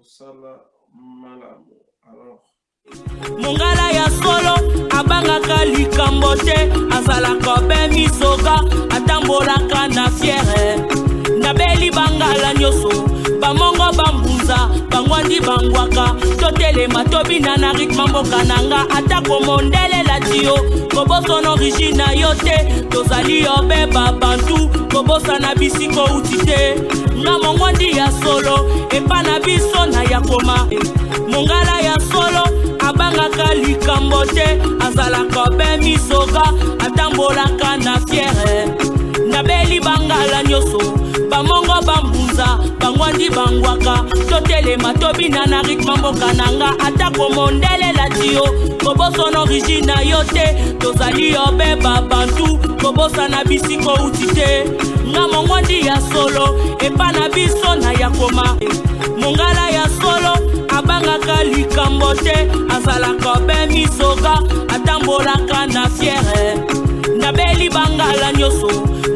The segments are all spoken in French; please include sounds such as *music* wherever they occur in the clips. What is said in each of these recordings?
kosala malamu alors. Mongala ya solo abangaka likambo te azalaka be misoka atambolaka na fiere. Nabeli bangala nyonso bamongo bambunza bangwandi bangwaka. Totelema tobina na ritme mboka na nga. Atako mondele lati yo kobosana origine na yo te. Tozali yo be babantu kobosana bisiko uti te. Nga mongwandi ya solo epa na biso na ya koma. Mongala ya solo abangaka likambo te. Azalaka be misoka atambolaka na fiere nabeli bangala nyonso bamongo bambunza bangwandi bangwaka. Totelema tobina na ritme mboka na nga atako mondele lati yo kobosana origine na yo te tozali yo be babantu kobosana bisiko uti te. Nga mongwandi ya solo epa na biso na ya koma. Mongala ya solo abangaka likambo te. Azalaka be misoka atambolaka na fiere nabeli bangala nyonso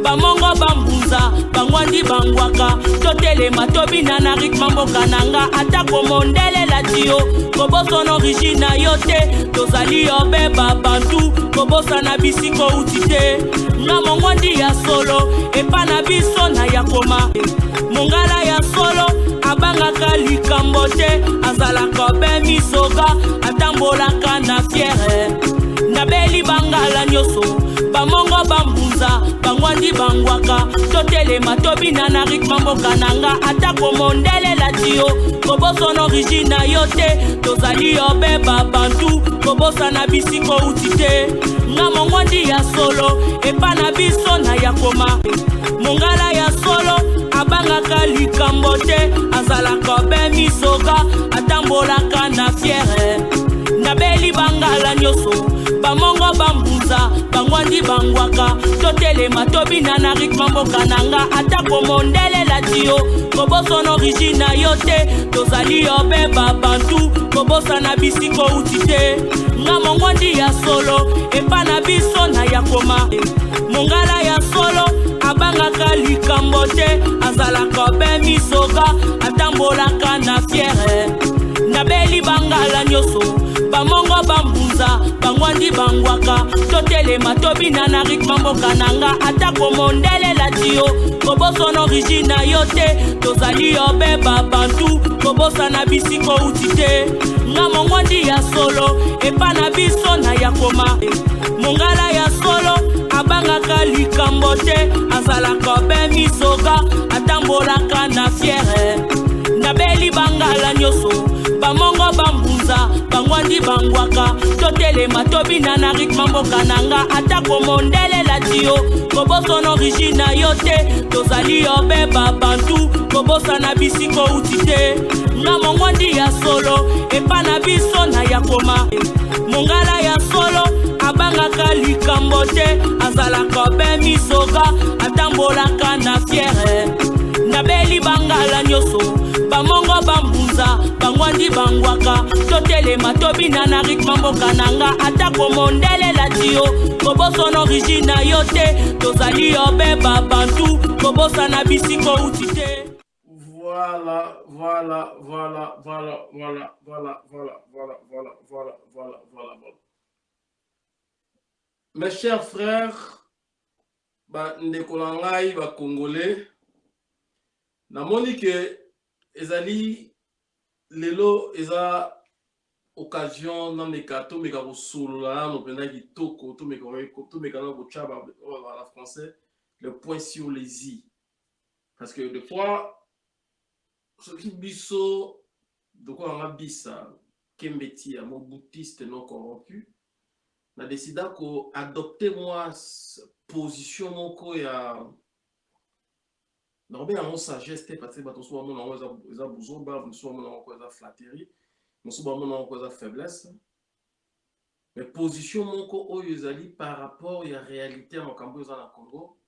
bamongo bambunza bangwandi bangwaka. Totelema tobina na ritme mboka na nga atako mondele lati yo kobosana origine na yo te tozali yo be babantu kobosana bisiko uti te. Nga mongwandi ya solo epa na biso na ya koma. Mongala ya solo abangaka likambo te. Azalaka be misoka atambolaka na fiere. Nabeli bangala nyonso bamongo bambunza bangwandi bangwaka. Totelema tobina na ritme mboka na nga atako mondele lati yo kobosana origine na yo te. Tozali yo be babantu kobosana bisiko uti te. Nga mongwandi ya solo epa na biso na ya koma. Mongala ya solo abangaka likambo te. Azalaka be misoka atambolaka na fiere nabeli bangala nyonso bamongo bambunza bangwandi bangwaka. Totelema tobina na ritme mboka na nga. Atako mondele lati yo kobosana origine na yo te. Tozali yo be babantu. Kobosana bisiko uti te. Nga mongwandi ya solo epa na biso na ya koma. Mongala ya solo abangaka likambo te. Azalaka be misoka atambolaka na fiere. Nabeli bangala nyonso bamongo bambunza bangwandi bangwaka. Totelema tobina na ritme mboka na nga. Atako mondele lati yo kobosana origine na yo te. Tozali yo be babantu kobosana bisiko uti te. Nga mongwandi ya solo epa na biso na ya koma. Mongala ya solo abangaka likambo te. Azalaka be misoka atambolaka na fiere. Nabeli bangala nyonso bamongo bambunza bangwandi bangwaka. Totelema tobina na ritme mboka na nga. Atako mondele lati yo kobosana origine na yo te. Tozali yo be babantu kobosana bisiko uti te. Nga mongwandi ya solo epa na biso na ya koma. Mongala ya solo abangaka likambo te. Azalaka be misoka atambolaka na fiere nabeli bangala nyonso bamongo bambunza bangwandi bangwaka totelema tobina na ritme mboka na nga atako mondele lati yo kobosana origine na yo te tozali yo be babantu kobosana bisiko uti te Voilà, voilà, voilà, voilà, voilà, voilà, voilà, voilà, voilà, voilà, voilà, voilà, voilà. Mes chers frères, ba ndeko na ngai ba congolais, namoni ke ezali lelo eza occasion nameka tomeka kosolola nano mpenza kitoko tomeka na kotya na français le point sur les i. Parce que des fois soki biso tokolanga bisa kembeti ya mobutiste non corrompu na décida koadopte mwa position moko ya nakobenga yango sagesse te parce bato mosusu bamona yango eza buzoba mosusu bamona yango eza flatterie. Mosusu bamona yango eza faiblesse. Mais position moko oyo ezali par rapport ya réalité ya makambo oyo eza na congo.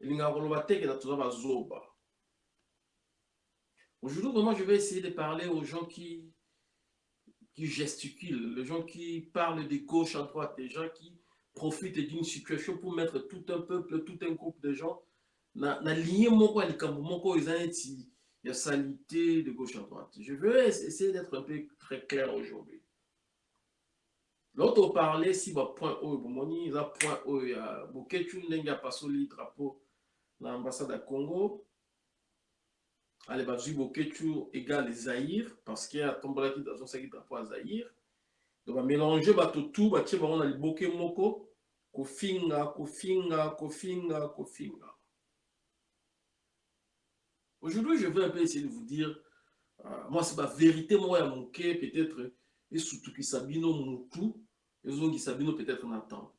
Elingaka koloba teke na toza bazoba Aujourd'hui, vraiment, je vais essayer de parler aux gens qui, qui gesticulent, les gens qui parlent de gauche à droite, les gens qui profitent d'une situation pour mettre tout un peuple, tout un groupe de gens na, na ligne moko ya likambo moko oyo eza neti ya salité de gauche à droite. Je veux essayer d'être un peu très clair aujourd'hui. L'autre parlait si bapoint oyo bomoni eza point oyo ya boketu ndenge apasoli drapeau na ambassade ya congo. Ale bazwi boketu égale zaïre parce que atombolaki azosaki drapeau ya zaïre. Donc bamélange bato tu batie bango na liboke moko. Kofinga kofinga kofinga kofinga. Aujourd'hui, je vais un peu essayer de vous dire, euh, moi, c'est ma vérité, moi, à mon cœur, peut-être, et surtout qui Sabino Moutou, et qui Sabino peut-être Nathan.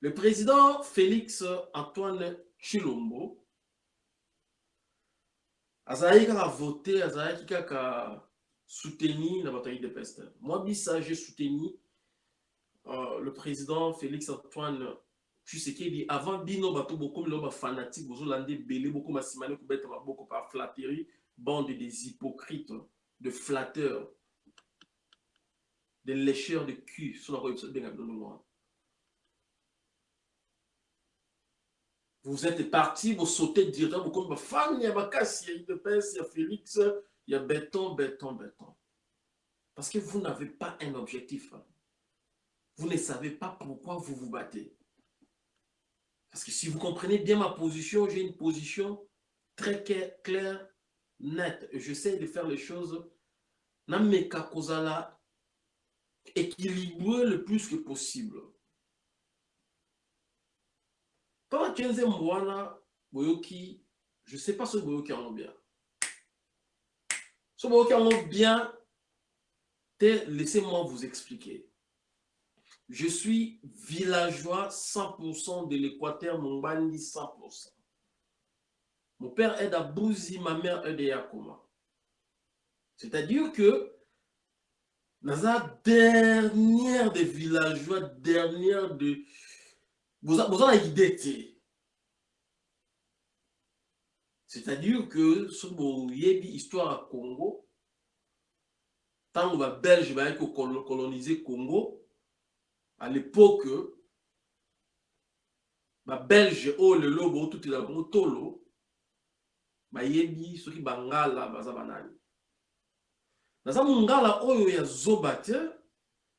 Le président Félix Antoine Chilombo, Azaïka a voté, Azaïka a soutenu la bataille de peste. Moi, ça, j'ai soutenu euh, le président Félix Antoine dit avant bino bato bokomi lo bafanatique bozolanda ebele bokoma nsima ne kobeta par flatterie bande des hypocrites de flatteurs de lécheurs de cul so nakoyebisa benga bino noir vous êtes parti vous sautez directement bokomi bafani ya makasi ya idps ya félix ya béton béton béton parce que vous n'avez pas un objectif vous ne savez pas pourquoi vous vous battez parce que si vous comprenez bien ma position, j'ai une position très claire, nette. J'essaie de faire les choses nameka kozala équilibré le plus que possible. Pendant 15 mois, boyoki, je ne sais pas ce boyoki en bien. Ce boyoki en bien, laissez-moi vous expliquer. Je suis villageois 100% de l'Équateur, mon bandi 100%. Mon père est d'Abouzi, ma mère est de. C'est-à-dire que dans la dernière des villageois, dernière de... Vous avez idée. C'est-à-dire que ce une histoire à Congo, tant que les Belges vont coloniser Congo, à l'époque babelge oyo lelo bootutela bango tolo bayebi soki bangala baza banani. Naza mongala oyo ya zoba te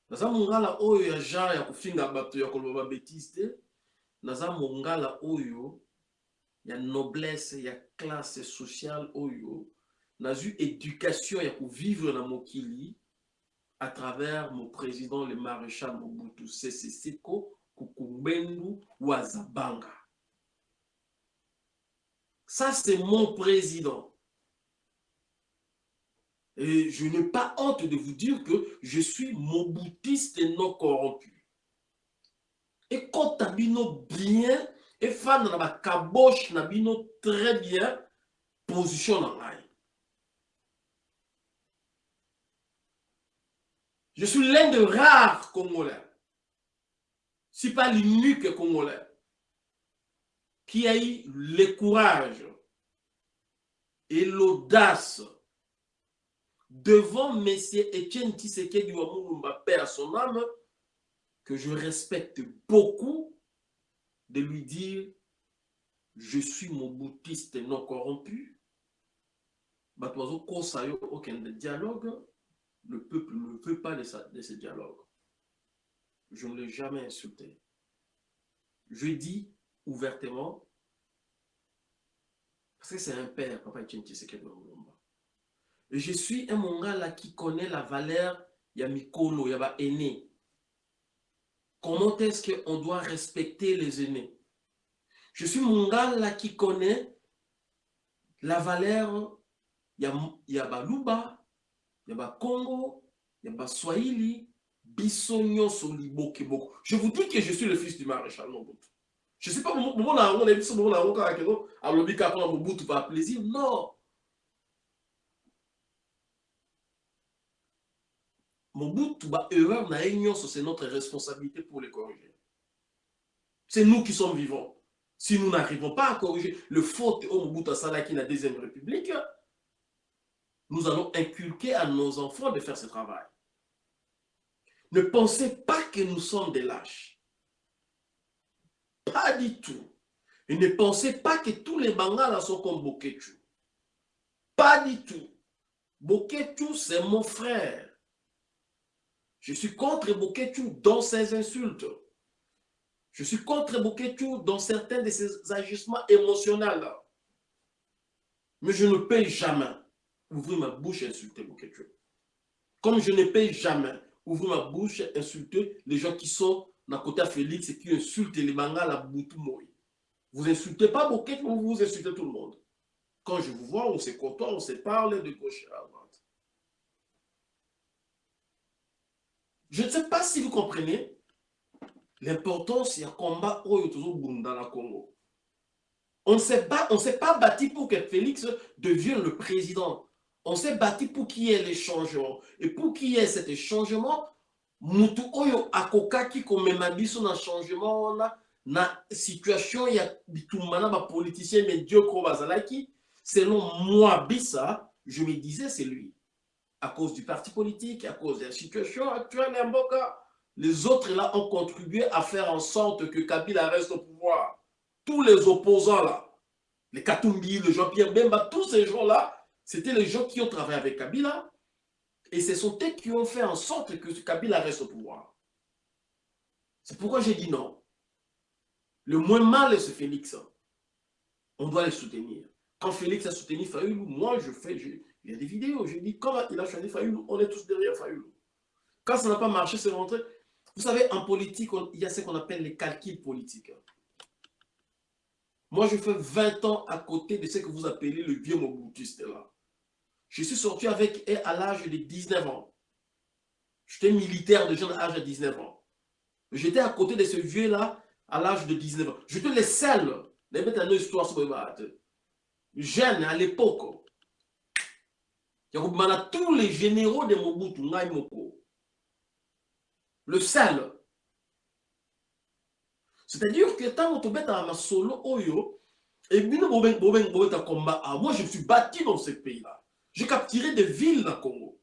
naza mongala oyo ya genre ya kofinga bato ya koloba babétise te naza mongala oyo ya noblesse ya classe sociale oyo nazwi éducation ya kovivre na mokili à travers mon président, le maréchal Mobutu Sese Seko Kukumbendu Wazabanga. Ça, c'est mon président. Et je n'ai pas honte de vous dire que je suis mobutiste et non corrompu. Et quand Tabino bien, et fan dans ma caboche, Nabino très bien, position dans Je suis l'un de rares Congolais, si pas l'unique Congolais, qui a eu le courage et l'audace devant M. Etienne Tshisekedi Wamulumba, père à son âme, que je respecte beaucoup, de lui dire je suis mon boutiste non corrompu. Aucun dialogue le peuple ne veut pas de, ce dialogue. Je ne l'ai jamais insulté. Je dis ouvertement, parce que c'est un père, Papa Et je suis un mongala qui connaît la valeur Yamikolo, Yaba aîné. Comment est-ce qu'on doit respecter les aînés? Je suis mongala qui connaît la valeur Yabaluba, il y a Congo, il y a Swahili, Bissonyo Solibokeboko. Je vous dis que je suis le fils du maréchal Mobutu. Je ne sais pas, comment on a dit ça, on a dit à l'obika pour Mobutu par plaisir. Non. Mobutu, bah, erreur, c'est notre responsabilité pour les corriger. C'est nous qui sommes vivants. Si nous n'arrivons pas à corriger le faute au Mobutu Salaki, la deuxième république, nous allons inculquer à nos enfants de faire ce travail. Ne pensez pas que nous sommes des lâches. Pas du tout. Et ne pensez pas que tous les Bangala sont comme Boketu. Pas du tout. Boketu, c'est mon frère. Je suis contre Boketu dans ses insultes. Je suis contre Boketu dans certains de ses agissements émotionnels. Mais je ne peux jamais ouvrir ma bouche et insulter Boketu. Comme je ne peux jamais ouvrir ma bouche et insulter les gens qui sont d'un côté à Félix et qui insultent les Bangala à Boutou Vous insultez pas Boketu, vous vous insultez tout le monde. Quand je vous vois, on se côtoie, on se parle de gauche à droite. Je ne sais pas si vous comprenez l'importance du combat dans le Congo. On ne s'est pas, pas bâti pour que Félix devienne le président. On s'est bâti pour qu'il y ait les changements. Et pour qu'il y ait cet changement, mutu oyo akokaki komema biso na changement wana na situation ya bitumba na bapoliticien médiocre oyo bazalaki selon moi, Bissa, je me disais, c'est lui. À cause du parti politique, à cause de la situation actuelle Mboka, les autres là ont contribué à faire en sorte que Kabila reste au pouvoir. Tous les opposants là, les Katumbi, le Jean-Pierre Bemba, tous ces gens-là, c'était les gens qui ont travaillé avec Kabila. Et ce sont eux qui ont fait en sorte que Kabila reste au pouvoir. C'est pourquoi j'ai dit non. Le moins mal, c'est Félix. On doit les soutenir. Quand Félix a soutenu Fayoulou, moi je fais, il y a des vidéos, je dis comment il a choisi Fayoulou, on est tous derrière Fayoulou. Quand ça n'a pas marché, c'est rentré. Vous savez, en politique, il y a ce qu'on appelle les calculs politiques. Moi, je fais 20 ans à côté de ce que vous appelez le vieux Mobutuiste là. Je suis sorti avec elle à l'âge de 19 ans. J'étais militaire de jeune âge à 19 ans. J'étais à côté de ce vieux-là à l'âge de 19 ans. J'étais le seul. Les mettre une histoire sur jeune à l'époque. Il y a tous les généraux de Mobutu, Moko. Le seul. C'est-à-dire que tant que tu es solo, oyo, et bien, moi je suis bâti dans ce pays-là. J'ai capturé des villes dans le Congo.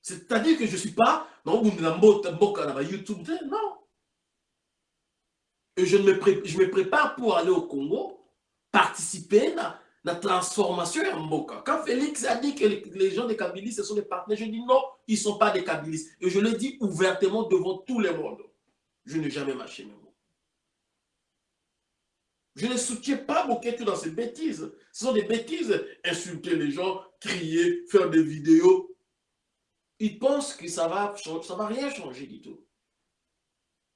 C'est-à-dire que je ne suis pas dans YouTube, non. Et je me, je me prépare pour aller au Congo participer à la transformation en Mboka. Quand Félix a dit que les gens des Kabylis, ce sont des partenaires, je dis non, ils ne sont pas des Kabylis. Et je le dis ouvertement devant tout le monde. Je n'ai jamais marché mots. Je ne soutiens pas Boketu dans ces bêtises. Ce sont des bêtises. Insulter les gens, crier, faire des vidéos. Ils pensent que ça va, ça va rien changer du tout.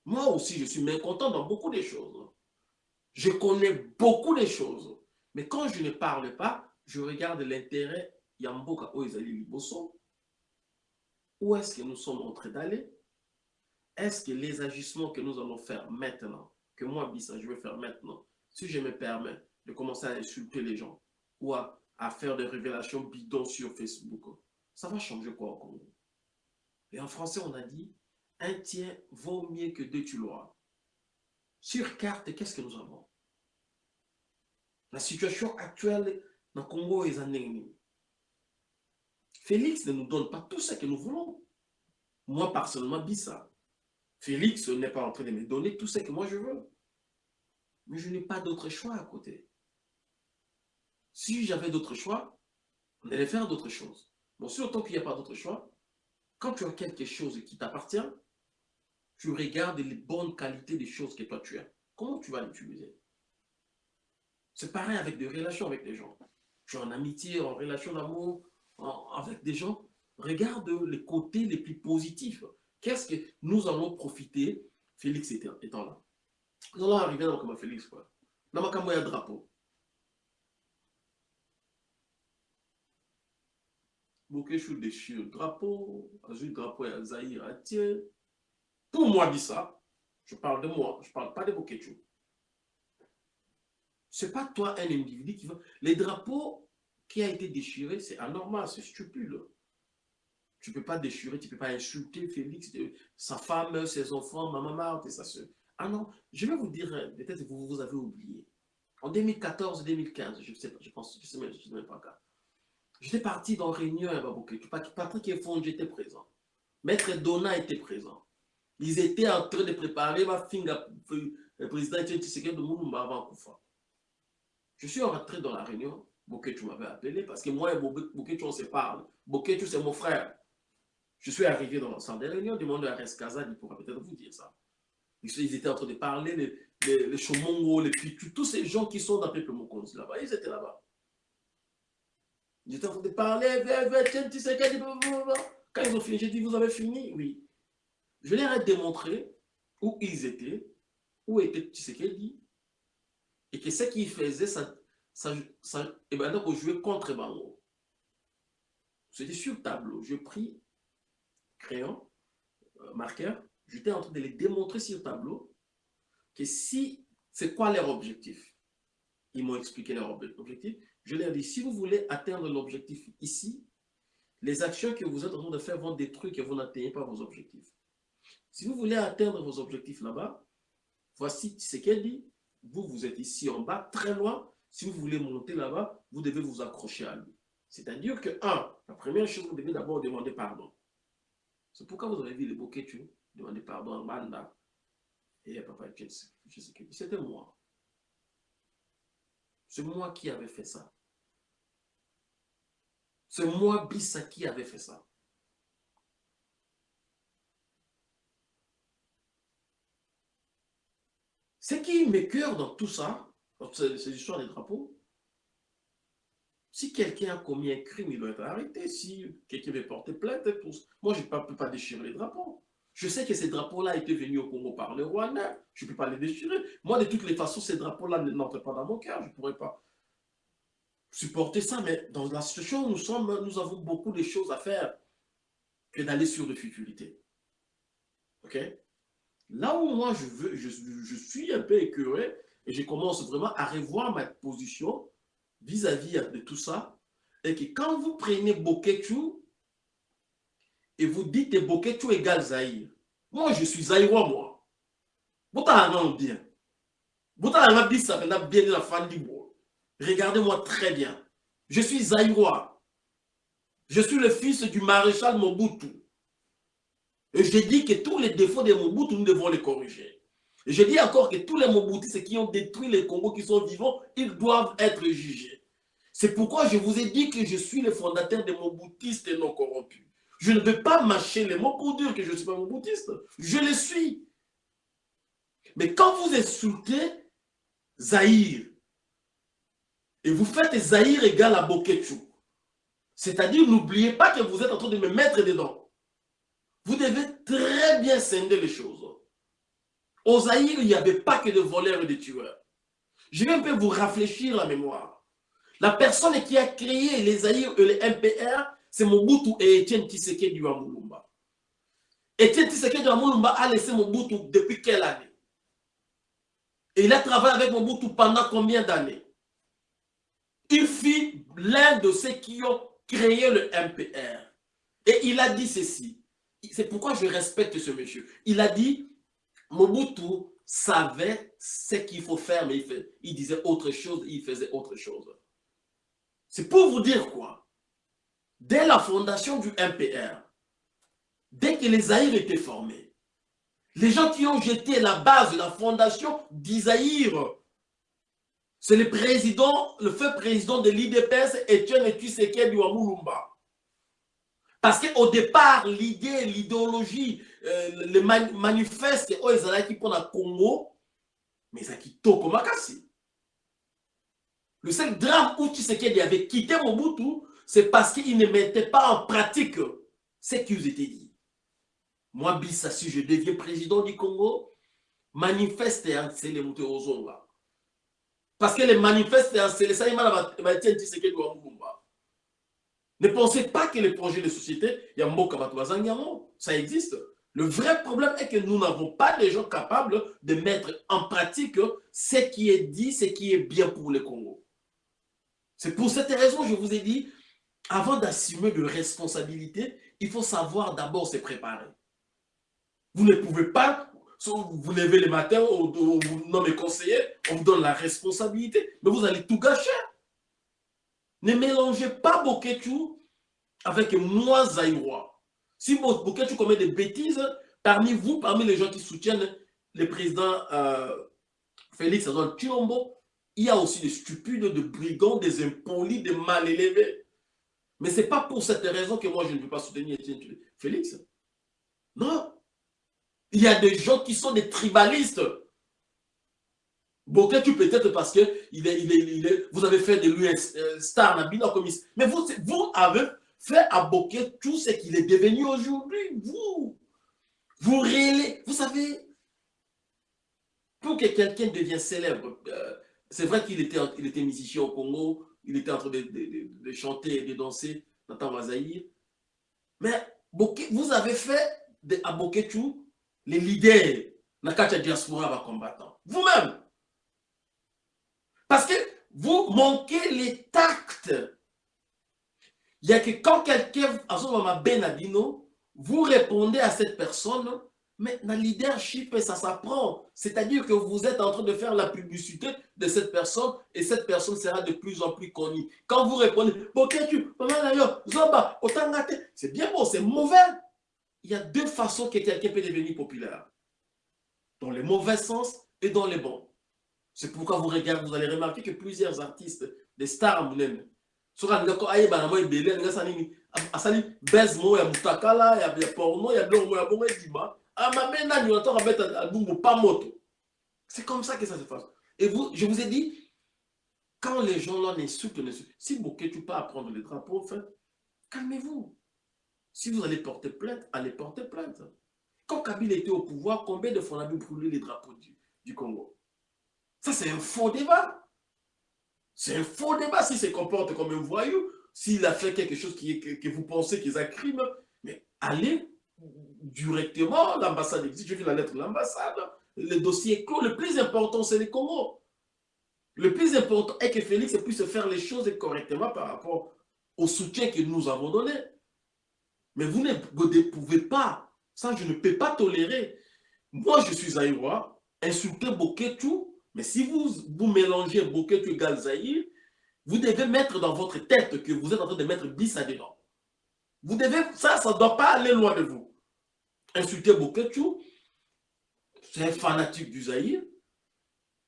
Moi aussi, je suis mécontent dans beaucoup de choses. Je connais beaucoup de choses. Mais quand je ne parle pas, je regarde l'intérêt Yamboka Oizali Liboso. Où est-ce que nous sommes en train d'aller? Est-ce que les agissements que nous allons faire maintenant, que moi, Bissa, je vais faire maintenant, si je me permets de commencer à insulter les gens ou à, faire des révélations bidons sur Facebook, ça va changer quoi au Congo? Et en français, on a dit, un tiers vaut mieux que deux tu. Sur carte, qu'est-ce que nous avons? La situation actuelle dans le Congo est en ennemi. Félix ne nous donne pas tout ce que nous voulons. Moi, personnellement, ça. Félix n'est pas en train de me donner tout ce que moi je veux. Mais je n'ai pas d'autre choix à côté. Si j'avais d'autres choix, on allait faire d'autres choses. Bon, autant qu'il n'y a pas d'autre choix, quand tu as quelque chose qui t'appartient, tu regardes les bonnes qualités des choses que toi tu as. Comment tu vas l'utiliser? C'est pareil avec des relations avec des gens. Tu es en amitié, en relation d'amour avec des gens. Regarde les côtés les plus positifs. Qu'est-ce que nous allons profiter, Félix étant là Nous allons arriver dans le Félix. Quoi. Dans ma il y a drapeau. Bokeshu déchire drapeau, Azul drapeau et Zahir Atier. Pour moi, ça, je parle de moi, je parle pas de Bokechu. Ce n'est pas toi, un individu qui va... Les drapeaux qui a été déchiré, c'est anormal, c'est stupide. Tu peux pas déchirer, tu peux pas insulter Félix, sa femme, ses enfants, ma maman sa soeur. Ah non, je vais vous dire, peut-être que vous, vous avez oublié. En 2014-2015, je sais je pense, je sais même, sais même pas quand. J'étais parti dans réunion à Baboketu. Patrick Efond, j'étais présent. Maître Donna était présent. Ils étaient en train de préparer ma finga, le président de Moulumba avant Koufa. Je suis rentré dans la réunion, Boketu m'avait appelé, parce que moi et Boketu, on se parle. Boketu, c'est mon frère. Je suis arrivé dans le centre des réunions, demandé à Reskaza, il pourra peut-être vous dire ça. Ils étaient en train de parler, les, les, Chomongo, les Pitu, tous ces gens qui sont dans le peuple Mokonzi là-bas, ils étaient là-bas. Ils étaient en train de parler, quand ils ont fini, j'ai dit, vous avez fini? Oui. Je leur ai démontré où ils étaient, où était Tshisekedi, et que ce qu'ils faisaient, ça, ça, et ben donc, on jouait contre Bango. C'était sur le tableau. Je pris crayon, euh, marqueur, j'étais en train de les démontrer sur le tableau que si, c'est quoi leur objectif? Ils m'ont expliqué leur objectif. Je leur ai dit, si vous voulez atteindre l'objectif ici, les actions que vous êtes en train de faire vont détruire que vous n'atteignez pas vos objectifs. Si vous voulez atteindre vos objectifs là-bas, voici ce qu'elle dit? Vous, vous êtes ici en bas, très loin. Si vous voulez monter là-bas, vous devez vous accrocher à lui. C'est-à-dire que, un, la première chose, vous devez d'abord demander pardon. C'est pourquoi vous avez vu les bouquets, tu demander pardon à Banda et à Papa C'était moi. C'est moi qui avais fait ça. C'est moi, Bissa, qui avait fait ça. Ce qui m'écœure dans tout ça, ces histoires des drapeaux, si quelqu'un a commis un crime, il doit être arrêté. Si quelqu'un veut porter plainte, moi, je ne peux pas déchirer les drapeaux. Je sais que ces drapeaux-là étaient venus au Congo par le Rwanda. Je ne peux pas les déchirer. Moi, de toutes les façons, ces drapeaux-là n'entrent pas dans mon cœur. Je ne pourrais pas supporter ça. Mais dans la situation où nous sommes, nous avons beaucoup de choses à faire que d'aller sur le futurités. OK? Là où moi, je, veux, je, suis un peu écœuré et je commence vraiment à revoir ma position vis-à-vis de tout ça, et que quand vous prenez Boketu et vous dites que Boketu égale Zahir, moi je suis Zahirois, moi. Boutalanga bien. Boutalanga bisa bien la fan du. Regardez-moi très bien. Je suis Zahirois. Je suis le fils du maréchal Mobutu. Et je dis que tous les défauts de Mobutu, nous devons les corriger. Et je dis encore que tous les Mobutistes qui ont détruit les Congo, qui sont vivants, ils doivent être jugés. C'est pourquoi je vous ai dit que je suis le fondateur des Mobutistes non corrompus. Je ne veux pas mâcher les mots pour dire que je ne suis pas Moboutiste. Je le suis. Mais quand vous insultez Zahir, et vous faites Zahir égal à Boketu, c'est-à-dire n'oubliez pas que vous êtes en train de me mettre dedans. Vous devez très bien scinder les choses. Au Zahir, il n'y avait pas que de voleurs et de tueurs. Je vais un peu vous rafraîchir la mémoire. La personne qui a créé les Zahir et les MPR, c'est Mobutu et Etienne Tshisekedi du Amulumba. Etienne Tshisekedi du Amulumba a laissé Mobutu depuis quelle année? Et il a travaillé avec Mobutu pendant combien d'années? Il fit l'un de ceux qui ont créé le MPR. Et il a dit ceci. C'est pourquoi je respecte ce monsieur. Il a dit, Mobutu savait ce qu'il faut faire, mais il, il disait autre chose, il faisait autre chose. C'est pour vous dire quoi? Dès la fondation du MPR, dès que les Aïrs étaient formés, les gens qui ont jeté la base la fondation d'Isaïr, c'est le président, le feu président de l'IDPS, Etienne Tshisekedi Wamulumba. Parce qu'au départ, l'idée, l'idéologie, euh, le man manifeste, oh, ils qui pour le Congo, mais ils ont quitté Makassi. Le seul drame où Tshisekedi avait quitté Mobutu, c'est parce qu'il ne mettait pas en pratique ce qu'ils étaient dit. Moi, Bissa, si je deviens président du Congo, manifeste et les Ozonga. Parce que les manifestes c'est Tshisekedi Wamulumba. Ne pensez pas que les projets de société, il y a Mboka ça existe. Le vrai problème est que nous n'avons pas les gens capables de mettre en pratique ce qui est dit, ce qui est bien pour le Congo. C'est pour cette raison que je vous ai dit, avant d'assumer de responsabilités, il faut savoir d'abord se préparer. Vous ne pouvez pas, vous levez le matin, on vous nomme conseiller, on vous donne la responsabilité, mais vous allez tout gâcher. Ne mélangez pas Boketu avec moi, Zaïrois. Si Boketu commet des bêtises, parmi vous, parmi les gens qui soutiennent le président euh, Félix Azol Chilombo, il y a aussi des stupides, des brigands, des impolis, des mal élevés. Mais ce n'est pas pour cette raison que moi je ne peux pas soutenir Félix? Non. Il y a des gens qui sont des tribalistes. tu peut-être parce que vous avez fait de lui un star, mais vous, avez fait à Boquet tout ce qu'il est devenu aujourd'hui. Vous, vous vous savez, pour que quelqu'un devienne célèbre, euh, c'est vrai qu'il était, il était musicien au Congo, il était en train de, de, chanter et de danser dans Wazaïr. Mais vous avez fait de, à Boketu les leaders dans la diaspora combattant. Vous-même. Parce que vous manquez les tacts. Il y a que quand quelqu'un, à ce moment, Benadino, vous répondez à cette personne mais le leadership, ça s'apprend. C'est-à-dire que vous êtes en train de faire la publicité de cette personne et cette personne sera de plus en plus connue. Quand vous répondez, c'est bien bon, c'est mauvais. Il y a deux façons que quelqu'un peut devenir populaire. Dans le mauvais sens et dans les bons. C'est pourquoi vous regardez, vous allez remarquer que plusieurs artistes, des stars, même, baise bongo edima abeta album pas moto c'est comme ça que ça se passe. Et vous je vous ai dit quand les gens là n'insultent si Bokeh tu pas à prendre les drapeaux en fait calmez-vous. Si vous allez porter plainte allez porter plainte. Quand Kabila était au pouvoir combien de fois on a vu brûler les drapeaux du, Congo? Ça c'est un faux débat. C'est un faux débat s'il se comporte comme un voyou s'il a fait quelque chose qui que, que vous pensez qu'il est un crime. Mais allez directement, l'ambassade existe, je vis la lettre de l'ambassade, le dossier est clos, le plus important c'est les Congo. Le plus important est que Félix puisse faire les choses correctement par rapport au soutien que nous avons donné. Mais vous ne pouvez pas, ça je ne peux pas tolérer. Moi je suis Aïwa, insulter Boketu, mais si vous, vous mélangez Boketu et Zahir, vous devez mettre dans votre tête que vous êtes en train de mettre bis à dedans. Vous devez, ça, ça ne doit pas aller loin de vous insulter Boketu. C'est un fanatique du Zaïre.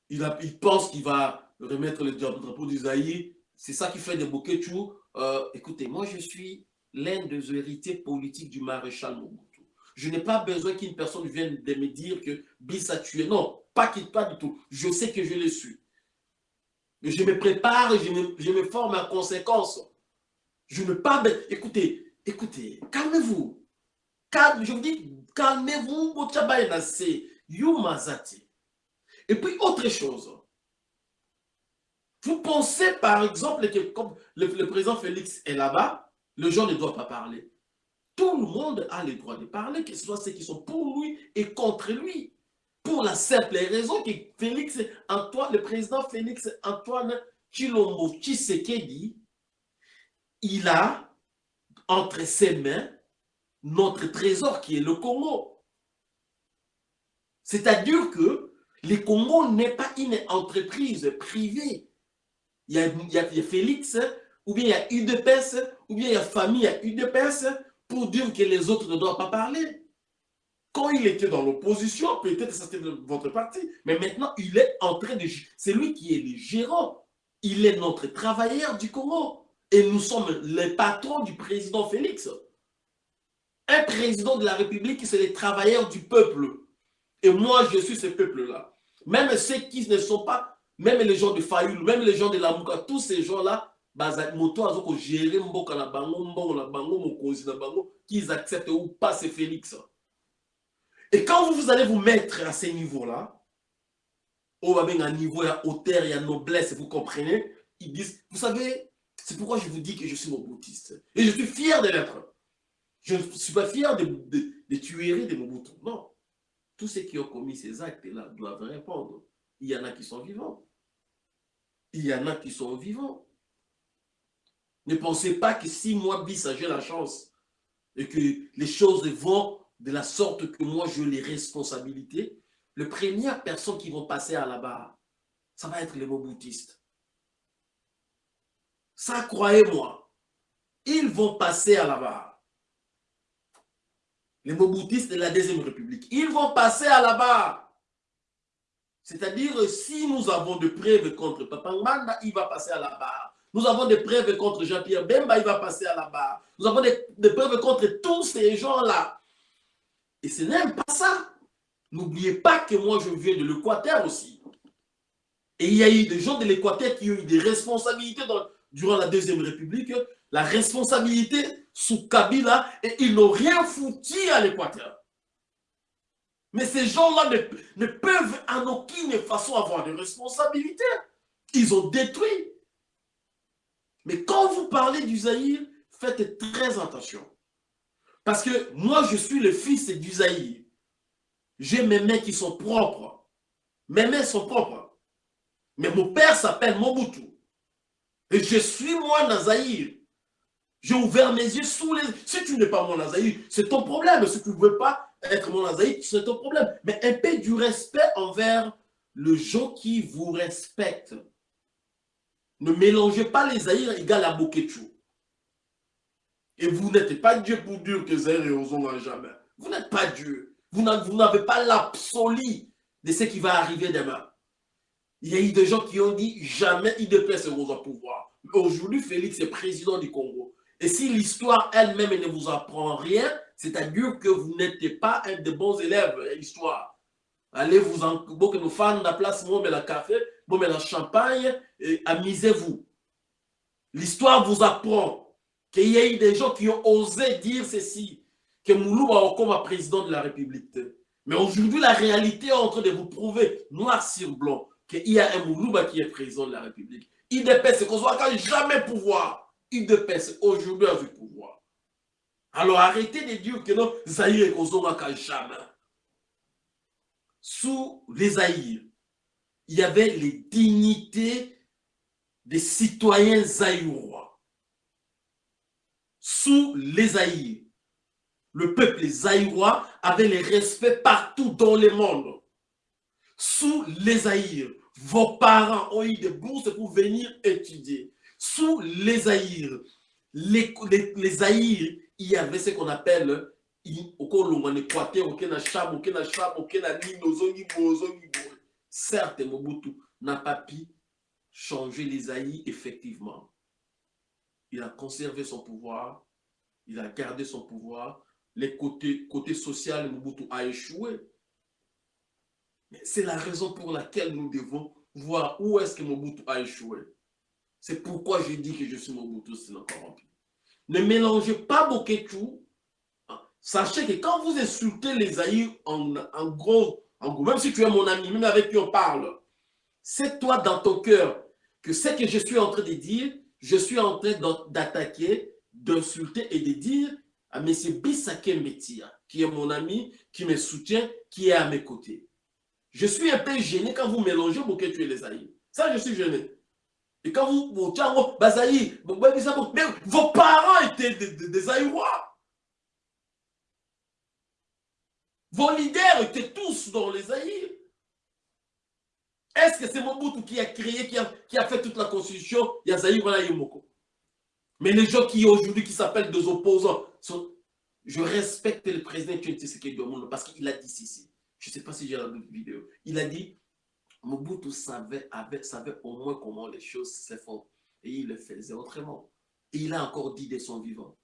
Il, pense qu'il va remettre le drapeau du. C'est ça qui fait de Boketu. Euh, écoutez, moi je suis l'un des héritiers politiques du maréchal Mobutu. Je n'ai pas besoin qu'une personne vienne me dire que Bis a tué. Non, pas, pas du tout. Je sais que je le suis. Je me prépare, je me, je me forme en conséquence. Je ne pas... Écoutez, écoutez, calmez-vous calme, je vous dis, calmez-vous, Et puis, autre chose. Vous pensez, par exemple, que comme le, président Félix est là-bas, le gens ne doit pas parler. Tout le monde a le droit de parler, que ce soit ceux qui sont pour lui et contre lui. Pour la simple raison que Félix Antoine, le président Félix Antoine Chilombo Tshisekedi, il a entre ses mains notre trésor qui est le Congo. C'est-à-dire que le Congo n'est pas une entreprise privée. Il y a, il y a, Félix, ou bien il y a UDPS, ou bien il y a famille, il y a UDPS, pour dire que les autres ne doivent pas parler. Quand il était dans l'opposition, peut-être c'était votre parti, mais maintenant il est en train de... C'est lui qui est le gérant. Il est notre travailleur du Congo. Et nous sommes les patrons du président Félix. Un président de la République, c'est les travailleurs du peuple. Et moi, je suis ce peuple-là. Même ceux qui ne sont pas, même les gens de Fayoul, même les gens de la Mouka, tous ces gens-là, qu'ils acceptent ou pas, c'est Félix. Et quand vous, allez vous mettre à ces niveaux-là, au un niveau, il y a hauteur, il y a noblesse, vous comprenez? Ils disent, vous savez, c'est pourquoi je vous dis que je suis boutiste. Et je suis fier de l'être. Je ne suis pas fier des de, de tueries. Non. Tous ceux qui ont commis ces actes-là doivent répondre. Il y en a qui sont vivants. Il y en a qui sont vivants. Ne pensez pas que si moi, bis, j'ai la chance et que les choses vont de la sorte que moi, je les responsabilités, le première personne qui vont passer à la barre, ça va être les Mobutistes. Ça, croyez-moi, ils vont passer à la barre les Mobutistes de la Deuxième République. Ils vont passer à la barre. C'est-à-dire, si nous avons des preuves contre Papangmanda, il va passer à la barre. Nous avons des preuves contre Jean-Pierre Bemba, il va passer à la barre. Nous avons des, preuves contre tous ces gens-là. Et ce n'est pas ça. N'oubliez pas que moi, je viens de l'Équateur aussi. Et il y a eu des gens de l'Équateur qui ont eu des responsabilités durant la Deuxième République, la responsabilité sous Kabila, et ils n'ont rien foutu à l'Équateur. Mais ces gens-là ne, peuvent en aucune façon avoir de responsabilité. Ils ont détruit. Mais quand vous parlez du Zaïre, faites très attention. Parce que moi, je suis le fils du Zaïre. J'ai mes mains qui sont propres. Mes mains sont propres. Mais mon père s'appelle Mobutu. Et je suis moi Nazaïr. J'ai ouvert mes yeux sous les... Si tu n'es pas mon Nazaïr, c'est ton problème. Si tu ne veux pas être mon Nazaïr, c'est ton problème. Mais un peu du respect envers le gens qui vous respectent. Ne mélangez pas les Zaïr égal à Boketchou. Et vous n'êtes pas Dieu pour dire que Zaïr et Ozon jamais. Vous n'êtes pas Dieu. Vous n'avez pas l'absolu de ce qui va arriver demain. Il y a eu des gens qui ont dit jamais IDPS sera au pouvoir. Aujourd'hui, Félix est président du Congo. Et si l'histoire elle-même ne vous apprend rien, c'est-à-dire que vous n'êtes pas un des bons élèves, l'histoire. Allez vous en... Bon, que nous fans la place, bon, mais la café, bon, mais la champagne, amusez-vous. L'histoire vous apprend qu'il y a eu des gens qui ont osé dire ceci que Moulouba comme président de la République. Mais aujourd'hui, la réalité est en train de vous prouver, noir sur blanc, qu'il y a un Moulouba qui est président de la République. IDPS, qu'on soit jamais pouvoir. IDPS, aujourd'hui, a vu pouvoir. Alors arrêtez de dire que non, Zahir et Kozonga jamais. Sous les Zahir, il y avait les dignités des citoyens zaïrois. Sous les Zahir, le peuple zaïrois avait le respect partout dans le monde. Sous les Aïrs, vos parents ont eu des bourses pour venir étudier. Sous les Aïrs, les, les, il y avait ce qu'on appelle Certes, Mobutu n'a pas pu changer les Aïrs, effectivement. Il a conservé son pouvoir, il a gardé son pouvoir, les côtés, côté social, Mobutu a échoué. C'est la raison pour laquelle nous devons voir où est-ce que Mobutu a échoué. C'est pourquoi je dis que je suis Mobutu, c'est corrompu. Ne mélangez pas Boketu. Sachez que quand vous insultez les Aïrs en, gros, en gros, même si tu es mon ami, même avec qui on parle, c'est toi dans ton cœur que ce que je suis en train de dire, je suis en train d'attaquer, d'insulter et de dire à M. Bissake Metia, qui est mon ami, qui me soutient, qui est à mes côtés. Je suis un peu gêné quand vous mélangez tu es les Aïe. Ça, je suis gêné. Et quand vous, Bazaï, vos parents étaient des, des, Aïrois. Vos leaders étaient tous dans les Aïe. Est-ce que c'est Mobutu qui a créé, qui a, fait toute la constitution? Yazaï, Yomoko. Mais les gens qui aujourd'hui, qui s'appellent des opposants, je respecte le président Tshisekedi monde parce qu'il a dit ceci. Je ne sais pas si j'ai la vidéo. Il a dit, Mobutu savait, avait, savait au moins comment les choses se font. Et il le faisait autrement. Et il a encore dit de son vivant.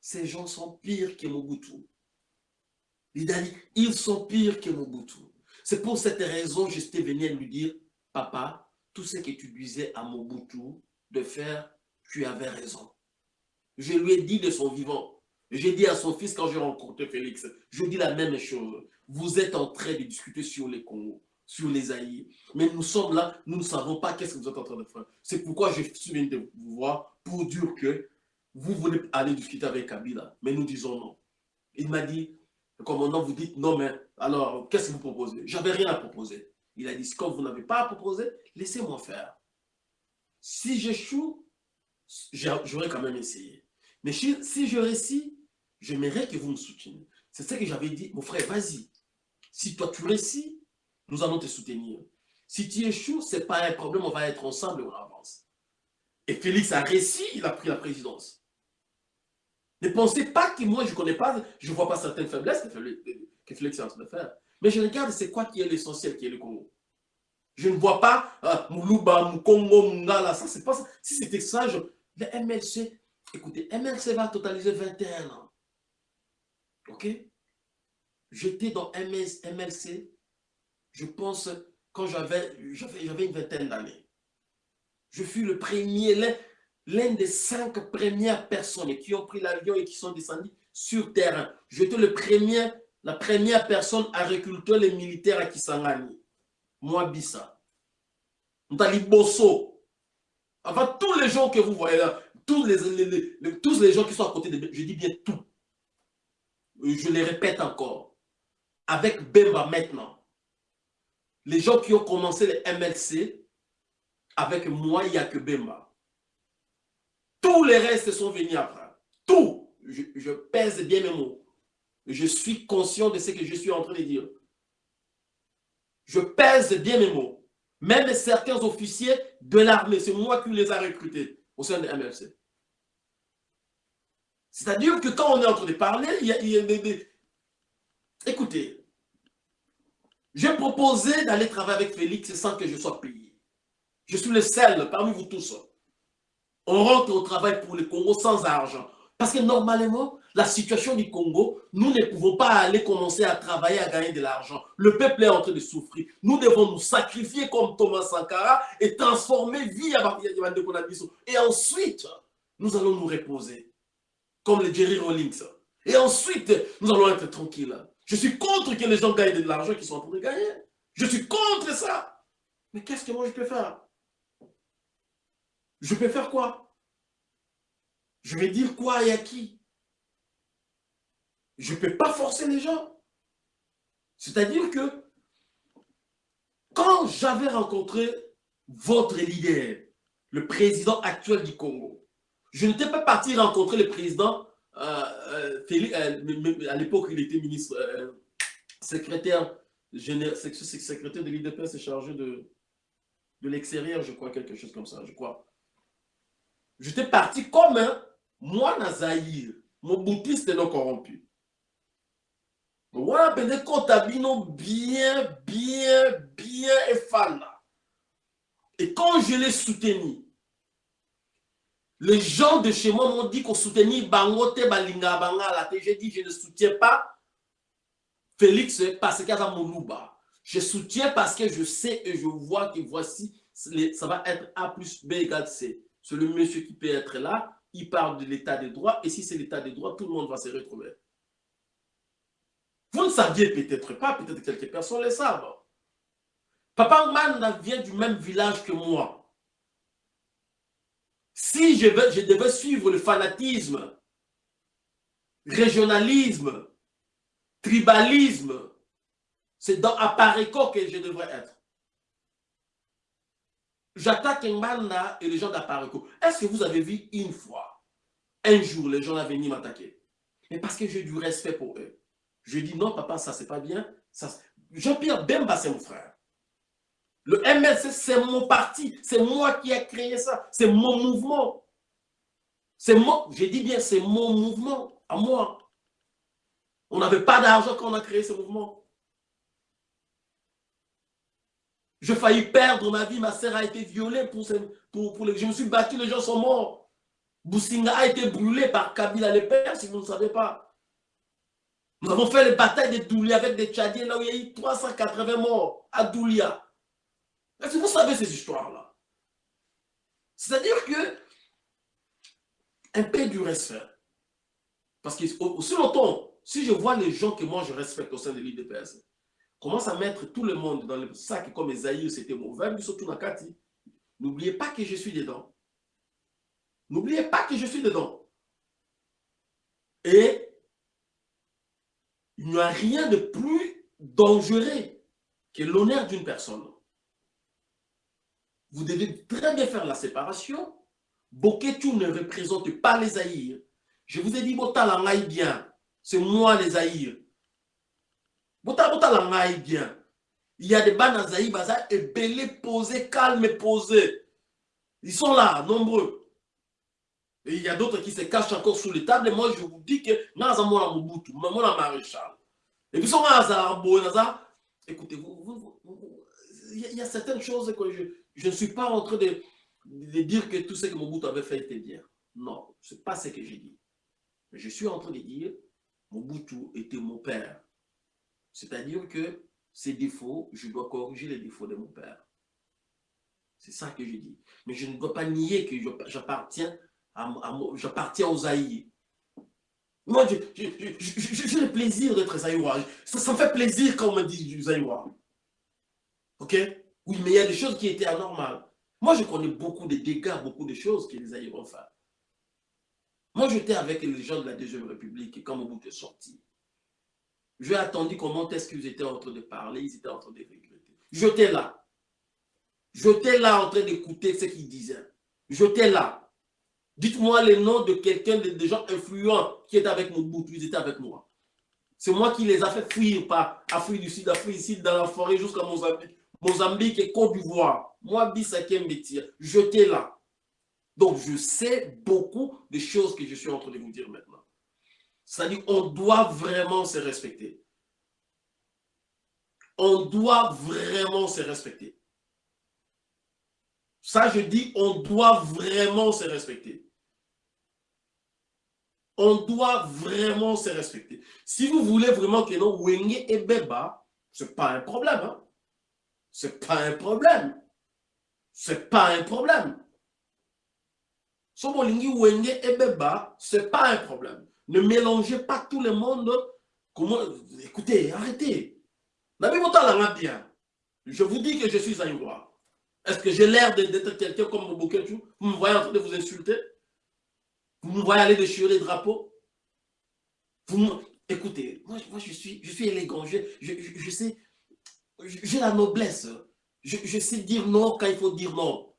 Ces gens sont pires que Mobutu. Il a dit, ils sont pires que Mobutu. C'est pour cette raison que j'étais venu lui dire, papa, tout ce que tu disais à Mobutu de faire, tu avais raison. Je lui ai dit de son vivant. J'ai dit à son fils quand j'ai rencontré Félix, je dis la même chose. Vous êtes en train de discuter sur les Congos, sur les Aïe. Mais nous sommes là, nous ne savons pas qu'est-ce que vous êtes en train de faire. C'est pourquoi je suis venu de vous voir pour dire que vous voulez aller discuter avec Kabila. Mais nous disons non. Il m'a dit, le commandant, vous dites non, mais alors, qu'est-ce que vous proposez? J'avais rien à proposer. Il a dit, comme vous n'avez pas à proposer, laissez-moi faire. Si j'échoue, j'aurais quand même essayé. Mais si je réussis, j'aimerais que vous me souteniez. C'est ce que j'avais dit. Mon frère, vas-y. Si toi tu réussis, nous allons te soutenir. Si tu échoues, ce n'est pas un problème, on va être ensemble et on avance. Et Félix a réussi, il a pris la présidence. Ne pensez pas que moi, je ne connais pas, je ne vois pas certaines faiblesses que Félix, est en train de faire. Mais je regarde c'est quoi qui est l'essentiel, qui est le Congo? Je ne vois pas euh, Moulouba, Moukongo, Mungala, ça c'est pas. Si c'était ça, je... le MLC, écoutez, MLC va totaliser 21 ans. Ok? J'étais dans MLC, je pense, quand j'avais une vingtaine d'années. Je fus le premier, l'un des cinq premières personnes qui ont pris l'avion et qui sont descendues sur terrain. J'étais le premier, la première personne à recruter les militaires à Kisangani. Moi, Bissa. Bosso. Enfin, tous les gens que vous voyez là, tous les, tous les gens qui sont à côté de je dis bien tout. Je les répète encore. Avec Bemba maintenant, les gens qui ont commencé les MLC, avec moi, il n'y a que Bemba. Tous les restes sont venus après. Tout. Je, pèse bien mes mots. Je suis conscient de ce que je suis en train de dire. Je pèse bien mes mots. Même certains officiers de l'armée, c'est moi qui les a recrutés au sein de MLC. C'est-à-dire que quand on est en train de parler, il y a, des... Écoutez, j'ai proposé d'aller travailler avec Félix sans que je sois payé. Je suis le seul parmi vous tous. On rentre au travail pour le Congo sans argent. Parce que normalement, la situation du Congo, nous ne pouvons pas aller commencer à travailler, à gagner de l'argent. Le peuple est en train de souffrir. Nous devons nous sacrifier comme Thomas Sankara et transformer vie à Et ensuite, nous allons nous reposer. Comme le Jerry Rollins. Et ensuite, nous allons être tranquilles. Je suis contre que les gens gagnent de l'argent qu'ils sont en train de gagner. Je suis contre ça. Mais qu'est-ce que moi je peux faire? Je peux faire quoi? Je vais dire quoi et à qui? Je ne peux pas forcer les gens. C'est-à-dire que quand j'avais rencontré votre leader, le président actuel du Congo, je n'étais pas parti rencontrer le président, à l'époque il était ministre, secrétaire, secrétaire de l'IDPS c'est chargé de, de l'extérieur, je crois, quelque chose comme ça, je crois. J'étais parti comme moi, Nazaïr, mon boutiste non corrompu. Voilà, bino bien, bien, bien et fan. Et quand je l'ai soutenu, les gens de chez moi m'ont dit qu'on soutenait Bangote Balinga Bangala. J'ai dit je ne soutiens pas Félix parce qu'il y a Moulouba. Je soutiens parce que je sais et je vois que voici, ça va être A plus B égale C. C'est le monsieur qui peut être là, il parle de l'état des droits, et si c'est l'état des droits, tout le monde va se retrouver. Vous ne saviez peut-être pas, peut-être quelques personnes le savent. Papa Manda vient du même village que moi. Si je, je devais suivre le fanatisme, régionalisme, tribalisme, c'est dans Apareco que je devrais être. J'attaque Mbanda et les gens d'Apareco. Est-ce que vous avez vu une fois, un jour, les gens venir m'attaquer? Mais parce que j'ai du respect pour eux. Je dis non, papa, ça c'est pas bien. Jean-Pierre Bemba, c'est mon frère. Le MLC, c'est mon parti. C'est moi qui ai créé ça. C'est mon mouvement. C'est moi, je dis bien, c'est mon mouvement, à moi. On n'avait pas d'argent quand on a créé ce mouvement. Je failli perdre ma vie, ma sœur a été violée pour, les... Je me suis battu, les gens sont morts. Boussinga a été brûlé par Kabila le père, si vous ne savez pas. Nous avons fait les batailles de Doulia avec des Tchadiens, là où il y a eu 380 morts à Doulia. Est-ce que vous savez ces histoires-là C'est-à-dire que un peu du respect. Parce que aussi longtemps, si je vois les gens que moi je respecte au sein de l'IDPS, commence à mettre tout le monde dans le sac comme Esaïe, c'était mauvais, surtout Nakati. N'oubliez pas que je suis dedans. N'oubliez pas que je suis dedans. Et il n'y a rien de plus dangereux que l'honneur d'une personne. Vous devez très bien faire la séparation. Boketu ne représente pas les Aïrs. Je vous ai dit, bien. C'est moi les Aïrs. Bien. Il y a des bannes Aïrs, baza et belé posés, calme posés. Ils sont là, nombreux. Et il y a d'autres qui se cachent encore sous les tables. Moi, je vous dis que Naza Mona Mobutu, Mona Maréchal. Et puis, son Naza Arbo, Naza, écoutez, vous, vous, vous, il y, a certaines choses que je, je ne suis pas en train de, dire que tout ce que Mobutu avait fait était bien. Non, ce n'est pas ce que j'ai dit. Je suis en train de dire Mobutu était mon père. C'est-à-dire que ses défauts, je dois corriger les défauts de mon père. C'est ça que je dis. Mais je ne dois pas nier que j'appartiens aux Aïe. Moi, j'ai le plaisir d'être Zaïwa. Ça, ça me fait plaisir quand on me dit Zaïwa. Ok? Oui, mais il y a des choses qui étaient anormales. Moi, je connais beaucoup de dégâts, beaucoup de choses Aïwa ont fait. Moi, j'étais avec les gens de la Deuxième République quand Mobutu est sorti. J'ai attendu comment est-ce qu'ils étaient en train de parler, ils étaient en train de regretter. J'étais là. J'étais là en train d'écouter ce qu'ils disaient. J'étais là. Dites-moi les noms de quelqu'un, de, gens influents qui étaient avec Mobutu, ils étaient avec moi. C'est moi qui les a fait fuir par Afrique du Sud, Afrique du Sud, dans la forêt jusqu'à Mozambique. Mozambique et Côte d'Ivoire. Moi, Bissaké métier, j'étais là. Donc, je sais beaucoup de choses que je suis en train de vous dire maintenant. C'est-à-dire qu'on doit vraiment se respecter. On doit vraiment se respecter. Ça, je dis, on doit vraiment se respecter. On doit vraiment se respecter. Si vous voulez vraiment que non, Wenge et Beba, ce n'est pas un problème. Hein? Ce n'est pas un problème. Ce n'est pas un problème. Sobolingi Wenge et Beba, ce n'est pas un problème. Ne mélangez pas tout le monde. Comment... Écoutez, arrêtez. bien. Je vous dis que je suis Aïwa. Est-ce que j'ai l'air d'être quelqu'un comme Mobuketu Vous me voyez en train de vous insulter? Vous me voyez aller déchirer les drapeaux? Vous Écoutez, moi, moi, je, suis, je suis élégant, je, je, sais, j'ai la noblesse. Je, sais dire non quand il faut dire non.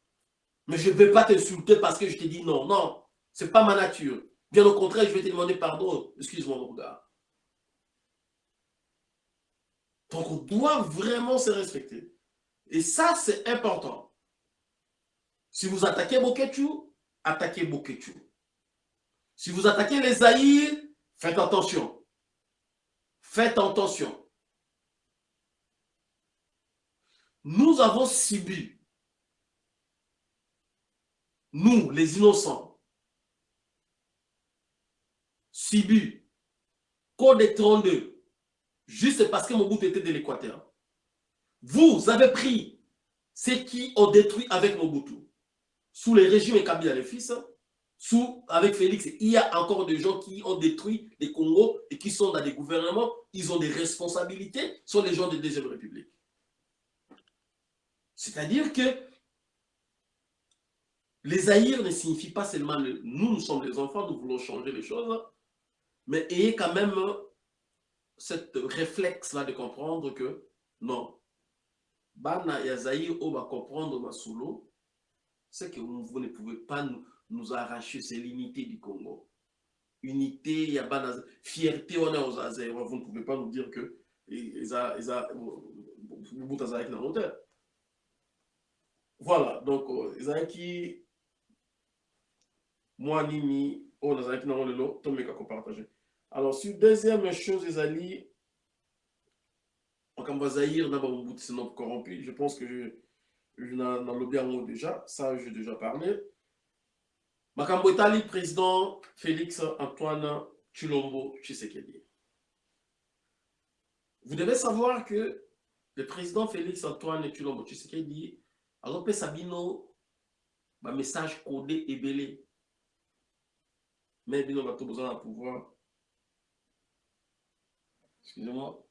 Mais je ne vais pas t'insulter parce que je te dis non. Non, ce n'est pas ma nature. Bien au contraire, je vais te demander pardon. Excuse-moi, mon gars. Donc, on doit vraiment se respecter. Et ça, c'est important. Si vous attaquez Boketu, attaquez Boketu. Si vous attaquez les Aïrs, faites attention. Faites attention. Nous avons subi, nous, les innocents, subi Code 32, juste parce que mon bout était de l'Équateur. Vous avez pris ceux qui ont détruit avec Mobutu. Sous les régimes Kabila les sous, avec Félix, il y a encore des gens qui ont détruit les Congo et qui sont dans des gouvernements, ils ont des responsabilités, sont les gens de Deuxième République. C'est-à-dire que les haïrs ne signifient pas seulement nous, nous sommes les enfants, nous voulons changer les choses, mais ayez quand même cette réflexe-là de comprendre que non, bana ya zaïr va comprendre c'est que vous, ne pouvez pas nous, arracher c'est l'unité du Congo unité ya bana fierté on est aux Azaïr vous ne pouvez pas nous dire que eza Mobutu azalaki na hauteur voilà donc ezalaki mwa nini oyo nazalaki nango lelo tomeka kopartage alors sur deuxième chose ezali makambo Zahir na bamobutu sinon corrompu. Je pense que je, je nalobi yango déjà. Ça j'ai déjà parlé. Makambo etali président félix antoine chilombo tshisekedi. Vous devez savoir que le président félix antoine chilombo tshisekedi azopesa bino bamessage codé ebele mais bino bato boza na pouvoir. Excusez-moi.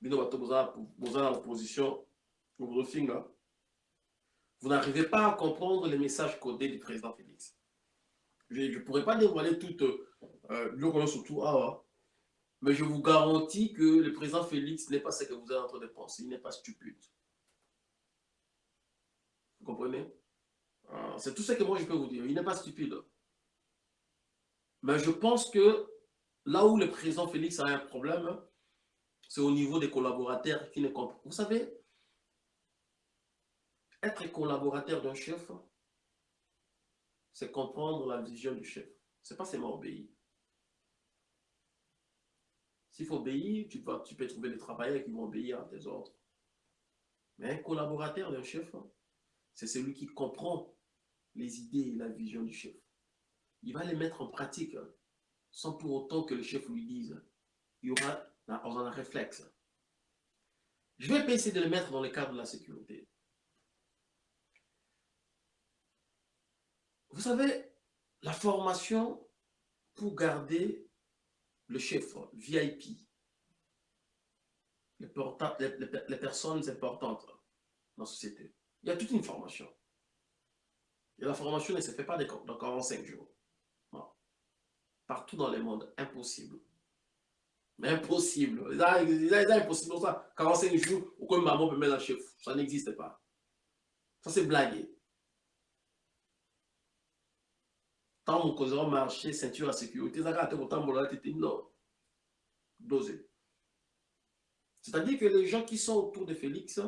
Bino bato boza na opposition. Bozofinga vous n'arrivez pas à comprendre les messages codés du président Félix. Je ne pourrais pas dévoiler tout euh, le surtout ah, mais je vous garantis que le président Félix n'est pas ce que vous êtes en train de penser, il n'est pas stupide. Comprenez? Ah, C'est tout ce que moi je peux vous dire, il n'est pas stupide. Mais je pense que là où le président Félix a un problème, c'est au niveau des collaborateurs qui ne comprennent. Vous savez, être collaborateur d'un chef, c'est comprendre la vision du chef. Ce n'est pas seulement obéir. S'il faut obéir, tu, vas, tu peux trouver des travailleurs qui vont obéir à tes ordres. Mais un collaborateur d'un chef, c'est celui qui comprend les idées et la vision du chef. Il va les mettre en pratique hein, sans pour autant que le chef lui dise. Il y aura un réflexe. Je vais essayer de le mettre dans le cadre de la sécurité. Vous savez, la formation pour garder le chef VIP, les, personnes importantes dans la société, il y a toute une formation. Et la formation ne se fait pas dans 45 jours. Partout dans le monde, impossible. Mais impossible. C'est impossible. Ça, 45 jours, aucun maman peut mettre un chef. Ça n'existe pas. Ça, c'est blagué. Tant mon cousin marché, ceinture à sécurité, ça a autant de non. Dosé. C'est-à-dire que les gens qui sont autour de Félix,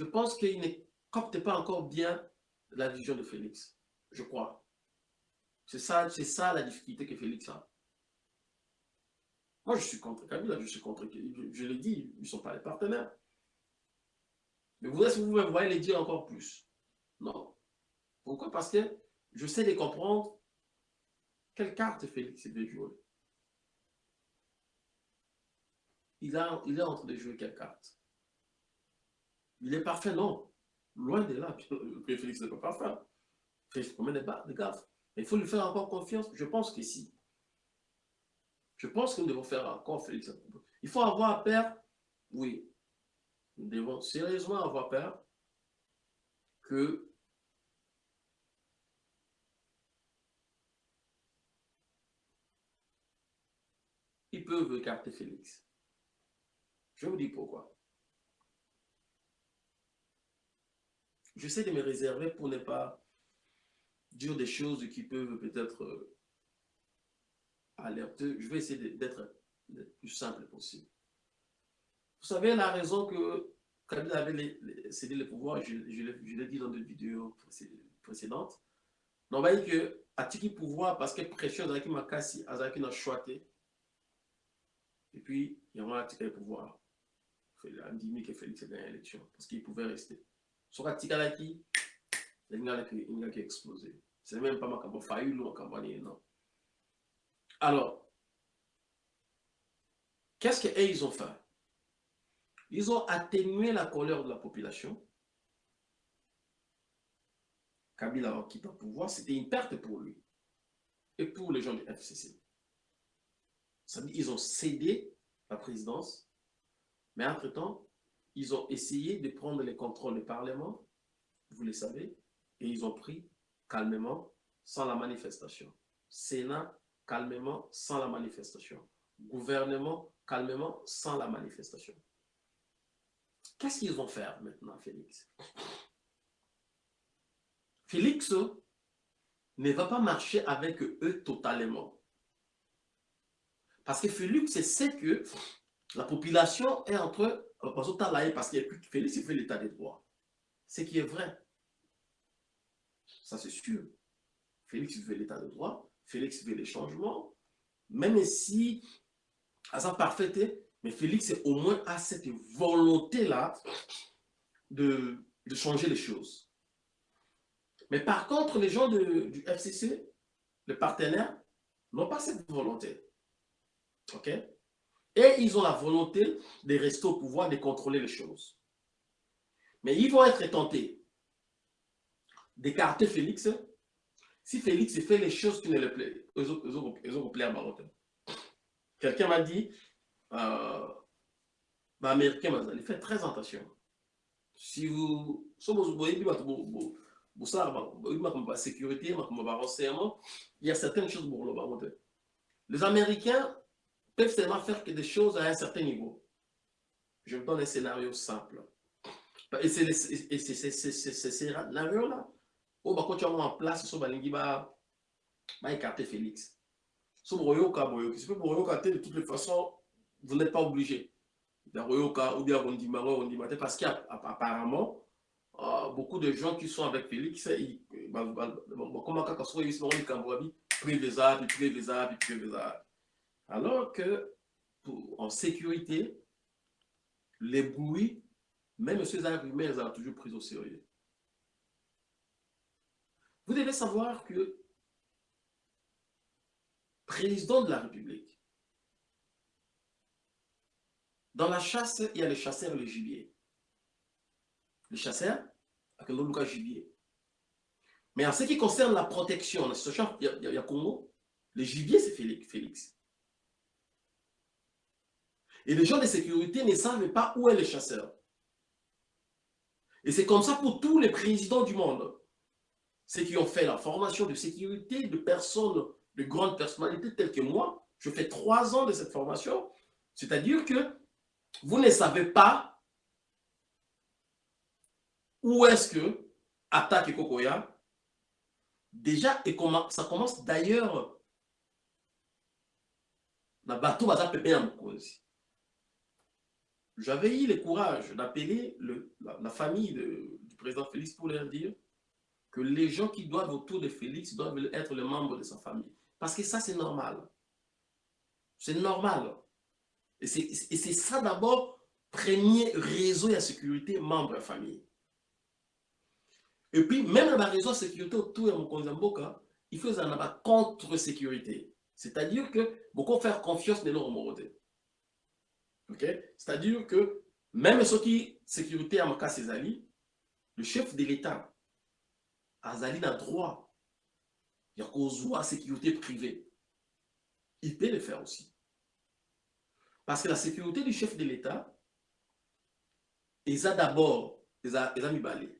je pense qu'ils ne captent pas encore bien la vision de Félix. Je crois. C'est ça, ça la difficulté que Félix a. Moi, je suis contre Kabila, je suis contre... Je, je l'ai dit, ils ne sont pas les partenaires. Mais vous, est-ce que vous voyez les dire encore plus? Non. Pourquoi? Parce que je sais les comprendre. Quelle carte Félix veut jouer? Il est en train de jouer quelle carte? Il est parfait, non. Loin de là. Félix n'est pas parfait. Félix commet des, des gaffes. Mais il faut lui faire encore confiance. Je pense que si. Je pense que nous devons faire encore Félix. Il faut avoir peur, oui. Nous devons sérieusement avoir peur que ils peuvent écarter Félix. Je vous dis pourquoi. J'essaie de me réserver pour ne pas dire des choses qui peuvent peut-être euh, alerter. Je vais essayer d'être le plus simple possible. Vous savez la raison que Kabila avait cédé le pouvoir, je, l'ai dit dans des vidéos précédentes. On va dire que Atiki pouvoir parce que pression Azaki Makasi, Azaki n'a choisi. Et puis, il y a un le pouvoir. Il a dit que Félix a gagné l'élection parce qu'il pouvait rester. Sur Atikalaki, il y a qui explosé. C'est même pas ma failli ou ma non. Alors, qu'est-ce qu'ils ont fait? Ils ont atténué la colère de la population. Kabila a quitté le pouvoir, c'était une perte pour lui et pour les gens du FCC. Ça ont cédé la présidence, mais entre-temps, ils ont essayé de prendre les contrôles du Parlement, vous le savez, et ils ont pris calmement, sans la manifestation. Sénat, calmement, sans la manifestation. Gouvernement, calmement, sans la manifestation. Qu'est-ce qu'ils vont faire maintenant, Félix? Félix ne va pas marcher avec eux totalement. Parce que Félix sait que la population est entre parce qu'il que Félix il fait l'état des droits. Ce qui est vrai. Ça, c'est sûr. Félix veut l'état de droit. Félix veut les changements. Même si, à sa parfaite, mais Félix au moins a cette volonté-là de, changer les choses. Mais par contre, les gens du FCC, les partenaires, n'ont pas cette volonté. OK? Et ils ont la volonté de rester au pouvoir, de contrôler les choses. Mais ils vont être tentés d'écarter Félix si Félix fait les choses qui ne le plaisent, à. Quelqu'un m'a dit, euh, bah, Américain, allez faire très attention. Si vous, si vous voyez, sécurité, il y a certaines choses pour le Les Américains peuvent seulement faire que des choses à un certain niveau. Je vous donne un scénario simple. Et c'est ces scénarios-là. Oh, bah, quand tu as en place, so, bah, bah, écarter Félix. So, Royoka, Royoka. Si Royoka, de toutes les façons, vous n'êtes pas obligé. Ou bien parce qu'apparemment, euh, beaucoup de gens qui sont avec Félix, ils, bah, bah, comment quand ils sont privé ça, puis privé ça, puis privé ça. Alors que, en sécurité, les bruits même ces arguments, ils ont toujours pris au sérieux. Vous devez savoir que président de la République, dans la chasse, il y a les chasseurs et les gibiers. Les chasseurs, avec le gibier. Mais en ce qui concerne la protection, il y a, il Congo, le gibier, c'est Félix. Et les gens de sécurité ne savent pas où est le chasseur. Et c'est comme ça pour tous les présidents du monde. Ceux qui ont fait la formation de sécurité de personnes, de grandes personnalités telles que moi, je fais trois ans de cette formation. C'est-à-dire que vous ne savez pas où est-ce que attaque Kokoya. Déjà, ça commence d'ailleurs na bateau baza pepé ya mokonzi j'avais eu le courage d'appeler la, famille de, du président Félix pour leur dire que les gens qui doivent autour de Félix doivent être les membres de sa famille. Parce que ça, c'est normal. C'est normal. Et c'est ça d'abord, premier réseau de sécurité, membre de la famille. Et puis, même dans le réseau de sécurité autour de Mokonzamboka, il faut avoir contre-sécurité. C'est-à-dire que beaucoup faire confiance dans leur moralité. C'est-à-dire que même ceux qui sécurité à alliés, le chef de l'État, Azali n'a droit, il y a à sécurité privée. Il peut le faire aussi. Parce que la sécurité du chef de l'État, ils a d'abord, ils mis.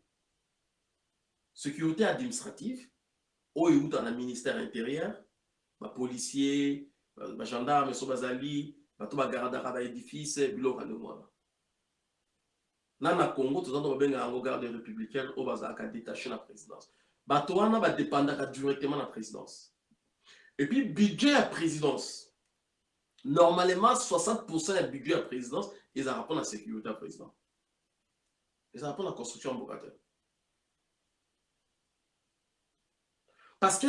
Sécurité administrative, où il dans le ministère intérieur, les gendarmes, les bazali, bato bagardaka baédifice biloko ndenge wana. Na na congo toza ndo babengaka yango garde républicaine oyo bazalaka détaché na présidence. Bato wana badépendaka directement na présidence. Et puis budget ya présidence normalement 60% ya budget ya présidence ezalaka mpo na sécurité ya président. Ezalaka mpo na construction ya mboka te. Parce que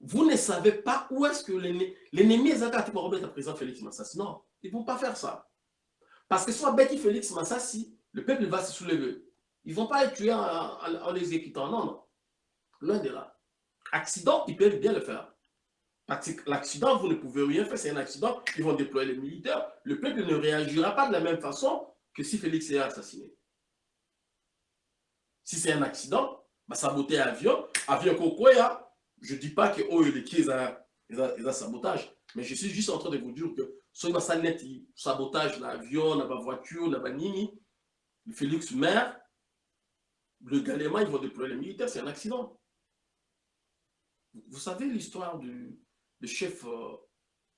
vous ne savez pas où est-ce que l'ennemi est à le président Félix Massassi. Non. Ils ne vont pas faire ça. Parce que soit Betty Félix Massassi, le peuple va se soulever. Ils ne vont pas être tués en, en, en l'exécutant. Non, non. Loin de là. Accident, ils peuvent bien le faire. Parce que l'accident, vous ne pouvez rien faire, c'est un accident, ils vont déployer les militaires. Le peuple ne réagira pas de la même façon que si Félix est assassiné. Si c'est un accident, bah, saboter l'avion, avion Kokoya, je ne dis pas que oh, les ont sabotage, mais je suis juste en train de vous dire que va net sabotage l'avion, la voiture, la nini, le Félix Maire, le Galéma, ils vont déployer les militaires, c'est un accident. Vous savez l'histoire du, chef euh,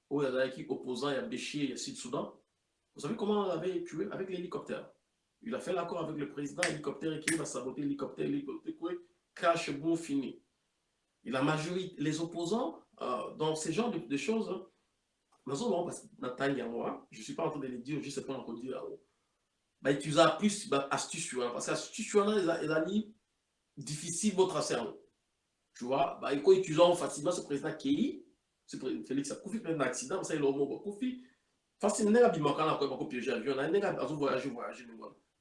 opposant à Béchier et à Sud-Soudan Vous savez comment on l'avait tué? Avec l'hélicoptère. Il a fait l'accord avec le président, hélicoptère qui va saboter l'hélicoptère, l'hélicoptère, crash, bon, fini. Et la majorité, les opposants, euh, dans ce genre de, de choses, hein, je ne suis pas en train de le dire, je sais pas encore dire. Bah, tu as plus bah, astuce, parce que astuce, elle a dit difficile votre cerveau. Tu vois, bah, il utilise facilement ce président qui ce Félix Akoufi, fait un accident, ça il a Koufi. Facilement, il a dit qu'il a pas piégé l'avion, il a voyagé, voyagé,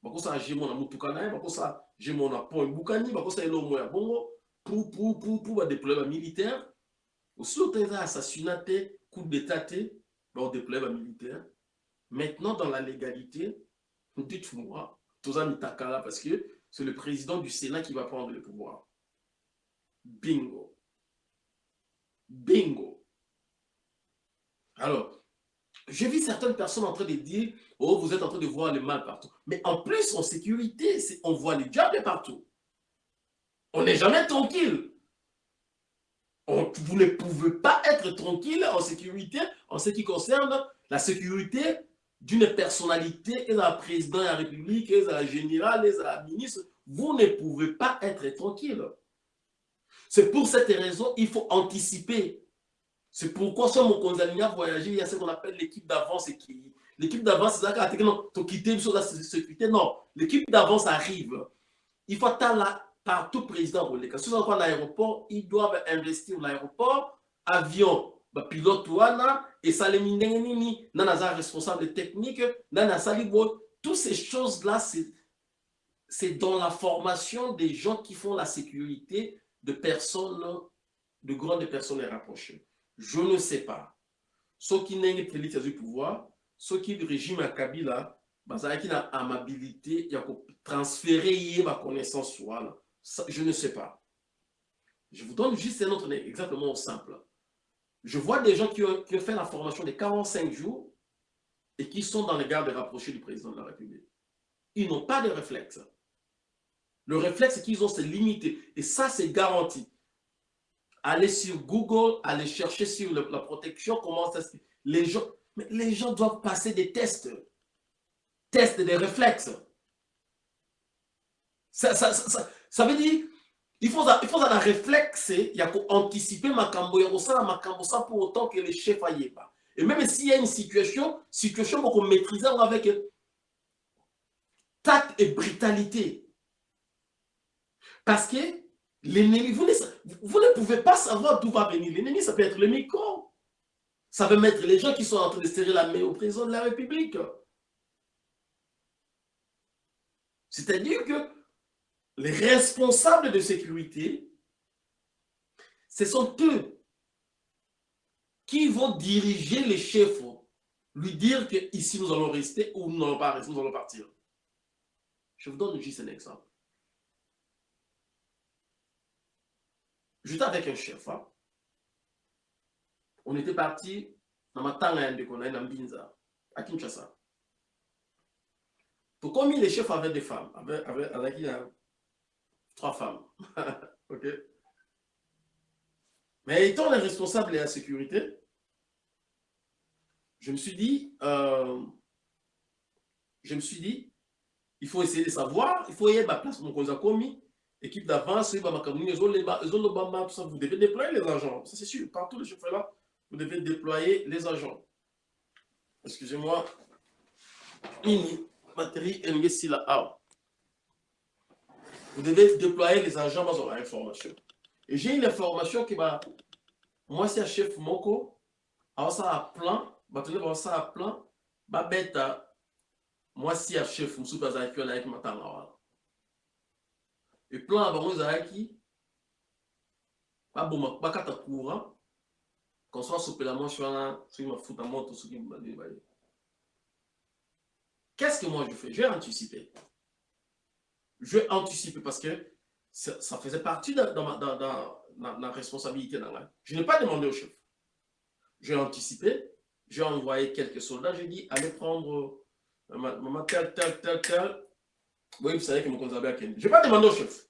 bako ça j'ai mon amutuka na bako ça j'ai mon apont bukani bako ça elo moya bongo pour pour pour pour déployer militaire aussi autant assassinat coup d'état on déploie un militaire. Maintenant, dans la légalité, dites-moi, Tozan Takala, parce que c'est le président du Sénat qui va prendre le pouvoir. Bingo. Bingo. Alors, j'ai vu certaines personnes en train de dire Oh, vous êtes en train de voir le mal partout. Mais en plus, en sécurité, on voit les diables partout. On n'est jamais tranquille vous ne pouvez pas être tranquille en sécurité en ce qui concerne la sécurité d'une personnalité, et la président de la République, et la générale, et la ministre. Vous ne pouvez pas être tranquille. C'est pour cette raison il faut anticiper. C'est pourquoi sur mon condamné à voyager, il y a ce qu'on appelle l'équipe d'avance qui L'équipe d'avance, c'est ça que quitter la sécurité. Non, l'équipe d'avance arrive. Il faut être là tout président koleka soki aza l'aéroport ils doivent investir l'aéroport avion. Bapilote wana esalemi ndenge nini nani responsable technique nani asali toutes ces choses là c'est dans la formation des gens qui font la sécurité de personnes, de grandes personnes rapprochées. Je ne sais pas. Ceux qui n'ont pas du pouvoir, ceux qui régime à Kabila, bazalaki na amabilité ya transférer ye ba connaissance wana je ne sais pas. Je vous donne juste un autre exactement simple. Je vois des gens qui ont, qui ont fait la formation de 45 jours et qui sont dans les gardes rapprochés du président de la République. Ils n'ont pas de réflexe. Le réflexe qu'ils ont c'est limité. Et ça c'est garanti. Allez sur Google allez chercher sur la protection comment ça se les gens les gens doivent passer des tests. Test des réflexes. Ça, ça, ça, ça veut dire, il faut, il faut un réflexe, il y a anticiper ma cambo, il y a cambo ça pour autant que les chefs aillent pas. Et même s'il y a une situation, situation qu'on maîtrise avec tact et brutalité. Parce que l'ennemi, vous, vous, ne pouvez pas savoir d'où va venir l'ennemi, ça peut être le micro. Ça peut mettre les gens qui sont en train de serrer la main au président de la République. C'est-à-dire que les responsables de sécurité, ce sont eux qui vont diriger les chefs, lui dire que ici nous allons rester ou nous n'allons pas rester, nous allons partir. Je vous donne juste un exemple. J'étais avec un chef. Hein. On était parti dans ma tanga de Kona, à Kinshasa. Pour combien les chefs avaient des femmes avec, a trois femmes. *laughs* ok Mais étant les responsables de la sécurité, je me suis dit, euh, je me suis dit, il faut essayer de savoir, il faut y aller à la place mon a commis, équipe d'avance, vous devez déployer les agents. Ça c'est sûr, partout les chefs là, vous devez déployer les agents. Excusez-moi. batterie engesi la awa vous devez déployer les agents bazwa information et j'ai une information que ba mwasi ya chef moko. Awasala plan bato nde bawasala plan babeta mwasi ya chef mosusu azalaki wana ayaki matanga wana e plan na bango ezalaki baboma bakata courant. Konso asopela mwasi wana soki mafuta moto soki baye Qu'est-ce que moi je fais? Anticiper. Je vais anticiper parce que ça, faisait partie de, ma, dans, dans, dans, responsabilité. Dans la... Je n'ai pas demandé au chef. J'ai anticipé, j'ai envoyé quelques soldats, j'ai dit, allez prendre euh, maman tel, tel, tel, tel. Oui, vous savez que mon conservé à Kenya. Je n'ai pas demandé au chef.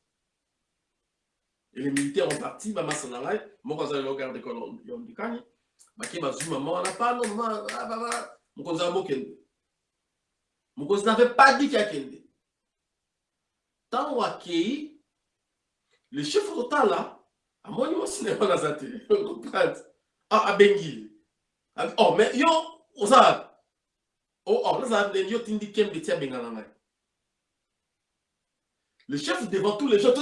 Et les militaires ont parti, maman s'en allait, mon au garde d'école, ils ont dit, Baki bazu maman, on n'a pas, non, mon conservé au Kenya. mokonzi n'avait pas dit qu'akende ntango akei le chef totala amoni mwasi na yo naza te *laughs* comprendre abengi ye oh mais yo oza oh nazala ndeni yo tindi kembe ti abengana ngai. Le chef devant tous les gens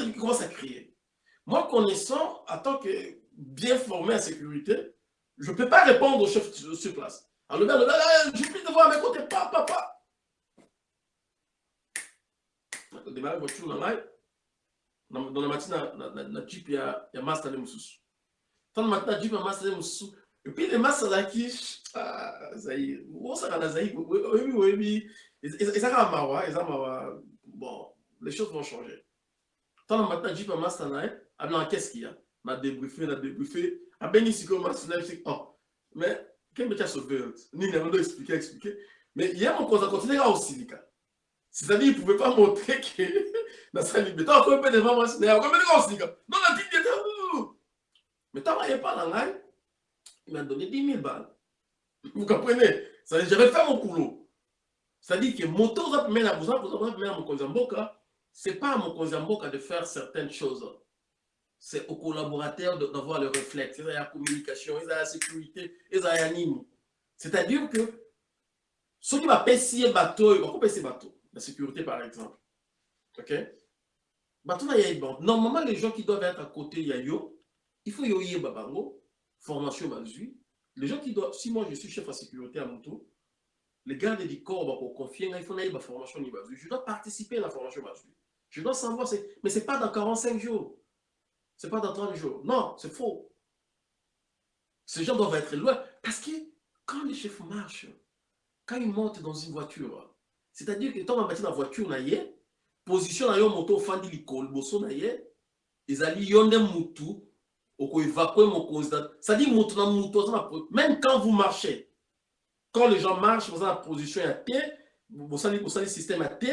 il commence à crier. Moi connaissant en tant que bien formé en sécurité je ne peux pas répondre au chef sur place. Alors le gars, je prie de voir à mes côtés, papa, papa. Démarrer voiture na ngai namati na jeep ya, ya master le mosusu ntango mati na jeep ya master le mosusu epuis le master azalaki zai osaka na eza mawa bon les choses vont changer. Ntango mati na jeep ya master na ye abinaka qu'est-ce qu'il y a? Na débriefe na débriefe abengi sikoyo master na ye oh. Mais kembe ndo expliquer expliquer. Mais ye C'est-à-dire, il ne pouvait pas montrer que dans sa liberté, on peut devant moi, c'est un peu de Non, la petite était Mais n'y a pas dans il m'a donné 10 000 balles. Vous comprenez? J'avais fait mon boulot. C'est-à-dire que moto, vous avez mis à vous avez mon Konzamboka, ce n'est pas à mon Konzamboka de faire certaines choses. C'est aux collaborateurs d'avoir le réflexe, ils ont la communication, ils ont la sécurité, ils ont l'anime. C'est-à-dire que ceux qui si bateau, ils vont bateau la sécurité par exemple. Ok? Normalement, les gens qui doivent être à côté, il y a yo, il faut y babango, formation. Les gens qui doivent, si moi je suis chef à sécurité à mon tour, le garde du corps pour confier il faut une formation je dois participer à la formation je dois savoir mais c'est pas dans 45 jours. C'est pas dans 30 jours. Non c'est faux. Ces gens doivent être loin. Parce que quand les chefs marchent quand ils montent dans une voiture c'est-à-dire que ntango amati na voiture na ye position na yo moto ofandi liboso na ye ezali yo nde mutu okoévacue mokonzi c'est-à-dire moto na moto aza na même quand vous marchez quand les gens marchent boza na position ya te bosali bosali système ya te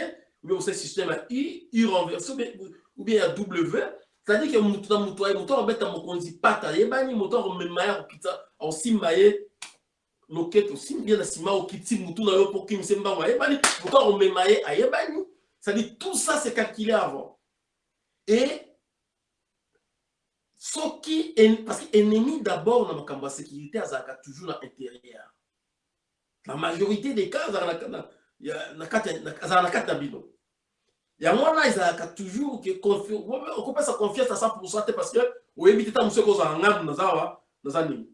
ou bien bosali système ya i i renverse ou bien ya w c'est-à-dire que moto na moto moto abeta mokonzi pata yebani moto akomema ye akokita akosimba ye lokete osimbi ye na nsima okiti mutu na yo mpo okimisa mbango ayebani mutu akomema ye ayebani. C'est-à-dire tout ça c'est calculé avant. Et soki parce que ennemi d'abord na makambo ya sécurité azalaka toujours na intérieur. La majorité des cas azalaka na kati na bino. Yango wana ezalaka toujours okopesa confiance à 100 te parce que oyebi te ta mosu ekozala ngandu naza naza nini?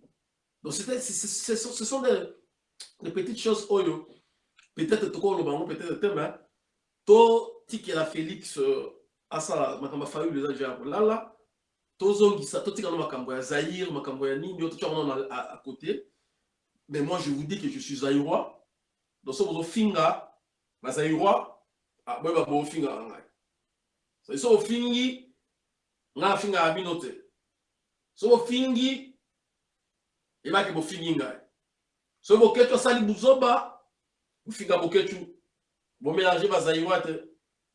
Donc ce sont des, petites choses peut-être tokoloba yango peut-être te mais totikela félix asala makambo ya fayulu eza ja kolala tozongisa totikana makambo ya zaire makambo ya nini oyo totiaka à côté. Mais moi je vous dis que je suis zaïrois. Donc so bozofinga bazaïrois boyeba bofinga na ngai so so ofingi ngai afingaka bino te so bofingi ebaki bofingi ngai. So boketu asali buzoba bofinga boketu. Bomélange bazaïrois te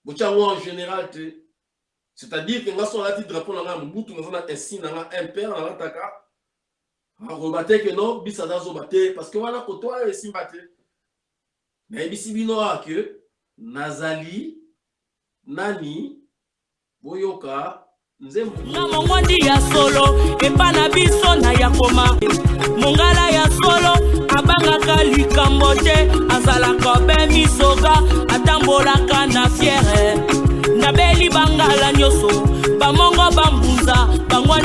botya yango en général te. C'est-à-dire que ngai so alati drapeau na ngai ya mobutu naza na insigne na ngai impere nalataka akoba te ke no biso aza zoba te. Parce que wana koto wana esimba te. Nayebisi bino awa ke nazali nani boyoka nzembo na mongwandi ya solo epa na biso na ya koma. Mongala ya solo abangaka likambo te. Azalaka be misoka atambolaka na fiere. Nabeli bangala nyonso bamongo bambunza bangwaka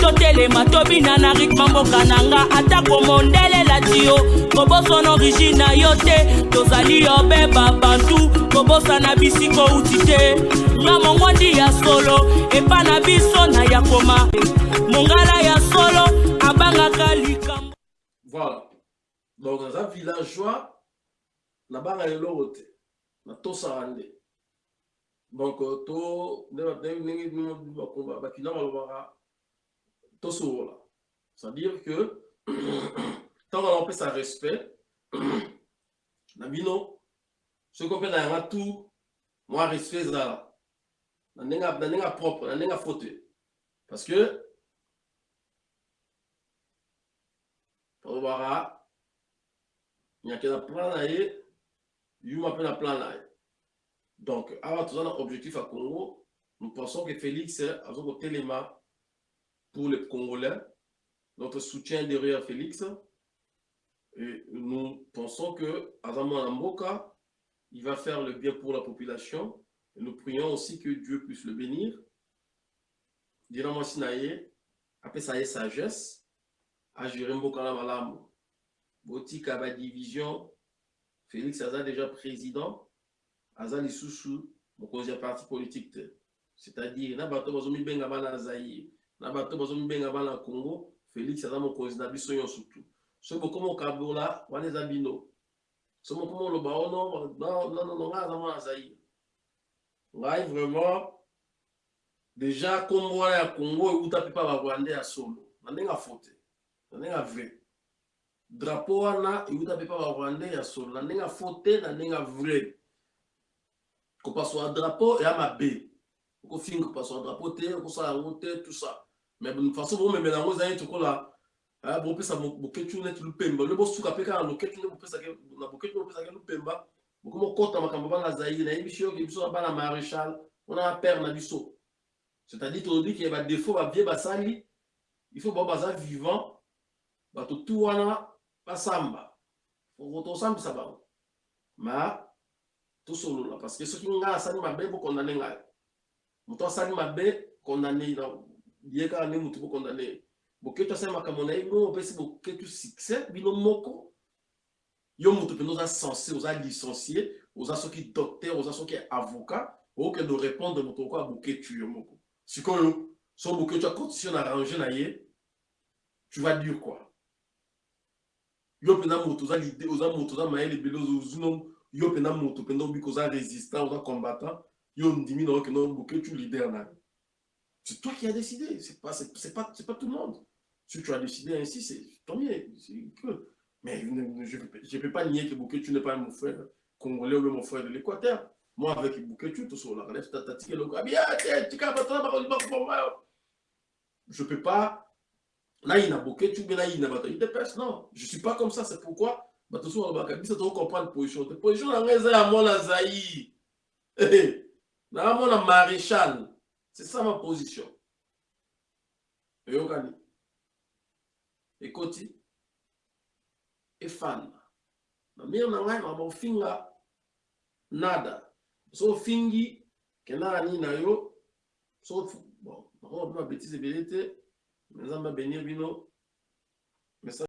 totelema tobina na ritme mboka na nga atako mondele lati yo koboso na origine na yo te tozali yo be babantu kobosa na bisika outi te nga mongwandi ya solo epa na biso na ya koma mongala ya solo abangaka likambo voilà donc naza villageois nabanga eloko te natosaka nde donc to ndenge bakina balobaka tosolola c'est-à-dire que ntango na opesa respect na bino soki mpe na yanga tout mwa respect ezala na ndenge propre na ndenge faute parce que tolobaka nyake na plan na ye yuma mpe na plan na ye donc awa toza na objectif à congo. Nous pensons que félix aza kotelema pour les congolais. Notre soutien derrière félix. Et nous pensons que aza mwana mboka il va faire le bien pour la population. Et nous prions aussi que dieu puisse le bénir. Dina mwasi na ye apesa ye sagesse. Agere mboka na malamu botika badivision félix aza déjà président. Aza lisusu mokonzi ya parti politique. C'est-à-dire bana zaire na bato bazomibenga bana congo félix aza mokonzi na biso nyonso tu. Soki bokoma okabola wana eza bino? So mokoma oloba ono ngai aza mwana zaire ngai vraiment déjà nkombo wana ya congo euta mpe mpa barwandais ya solo. Na ndenge afote na ndenge avrai drapeau wana euta mpe mpa barwandais ya solo. Na ndenge afote na ndenge avrai kopasula drapeau eya mabe. Okofinga kopasula drapeau te okosala yango te tout ça mais façon bomemela yango ezali tokola bopesa boketu neti lupemba le bosuka mpe kaka loketu nde na boketu bopesaki lupemba bokomokota makambo bana zaire nayebi biso yoki biso na bana maréchal. Wana na père na biso c'est-à-dire tolobi ke badefo babie basali il faut bao baza vivant bato tu wana basamba tosambisa bango ma tosolola parce que soki ngai asali mabe bokondane ngai moto asali mabe kondane ye kaka nde motu bokondane boketu asali makambo na ye bino opesi boketu succès bino moko yo moto mpenza oza censé oza licencié oza soki docteur oza soki avocat okende orépondre moto oko aboketu yo moko. Sikoyo so boketu acondition na arrange na ye tu vas dire quoi? Yo mpenza moto oza lide oza moto oza mayele ebele ozino yo mpenza moto mpenza obika oza résistant oza combattant yo ndimi na okende oboketu leader na yo c'est toi qui as décidé c'est pas c'est pas c'est pas tout le monde si tu as décidé ainsi c'est tant mieux mais je ne peux pas nier que Boketu n'est pas mon frère congolais ou mon frère de l'Équateur. Moi, avec Boketu, tout ça, on relève ta tatique, le je ne peux pas. Là, il y a Boketu, mais là, il y a bataille de pêche. Non, je ne suis pas comme ça. C'est pourquoi, bah, tout ça, on va comprendre la position. La position, on a mon Azaï. Na mon maréchal. C'est ça ma position. Et on gagne. Écoute. efana na mire na ngai mama ofinga nada so ofingi kendaka nini na yo so bon nakomapema betise ebele te me nzambe abenir bino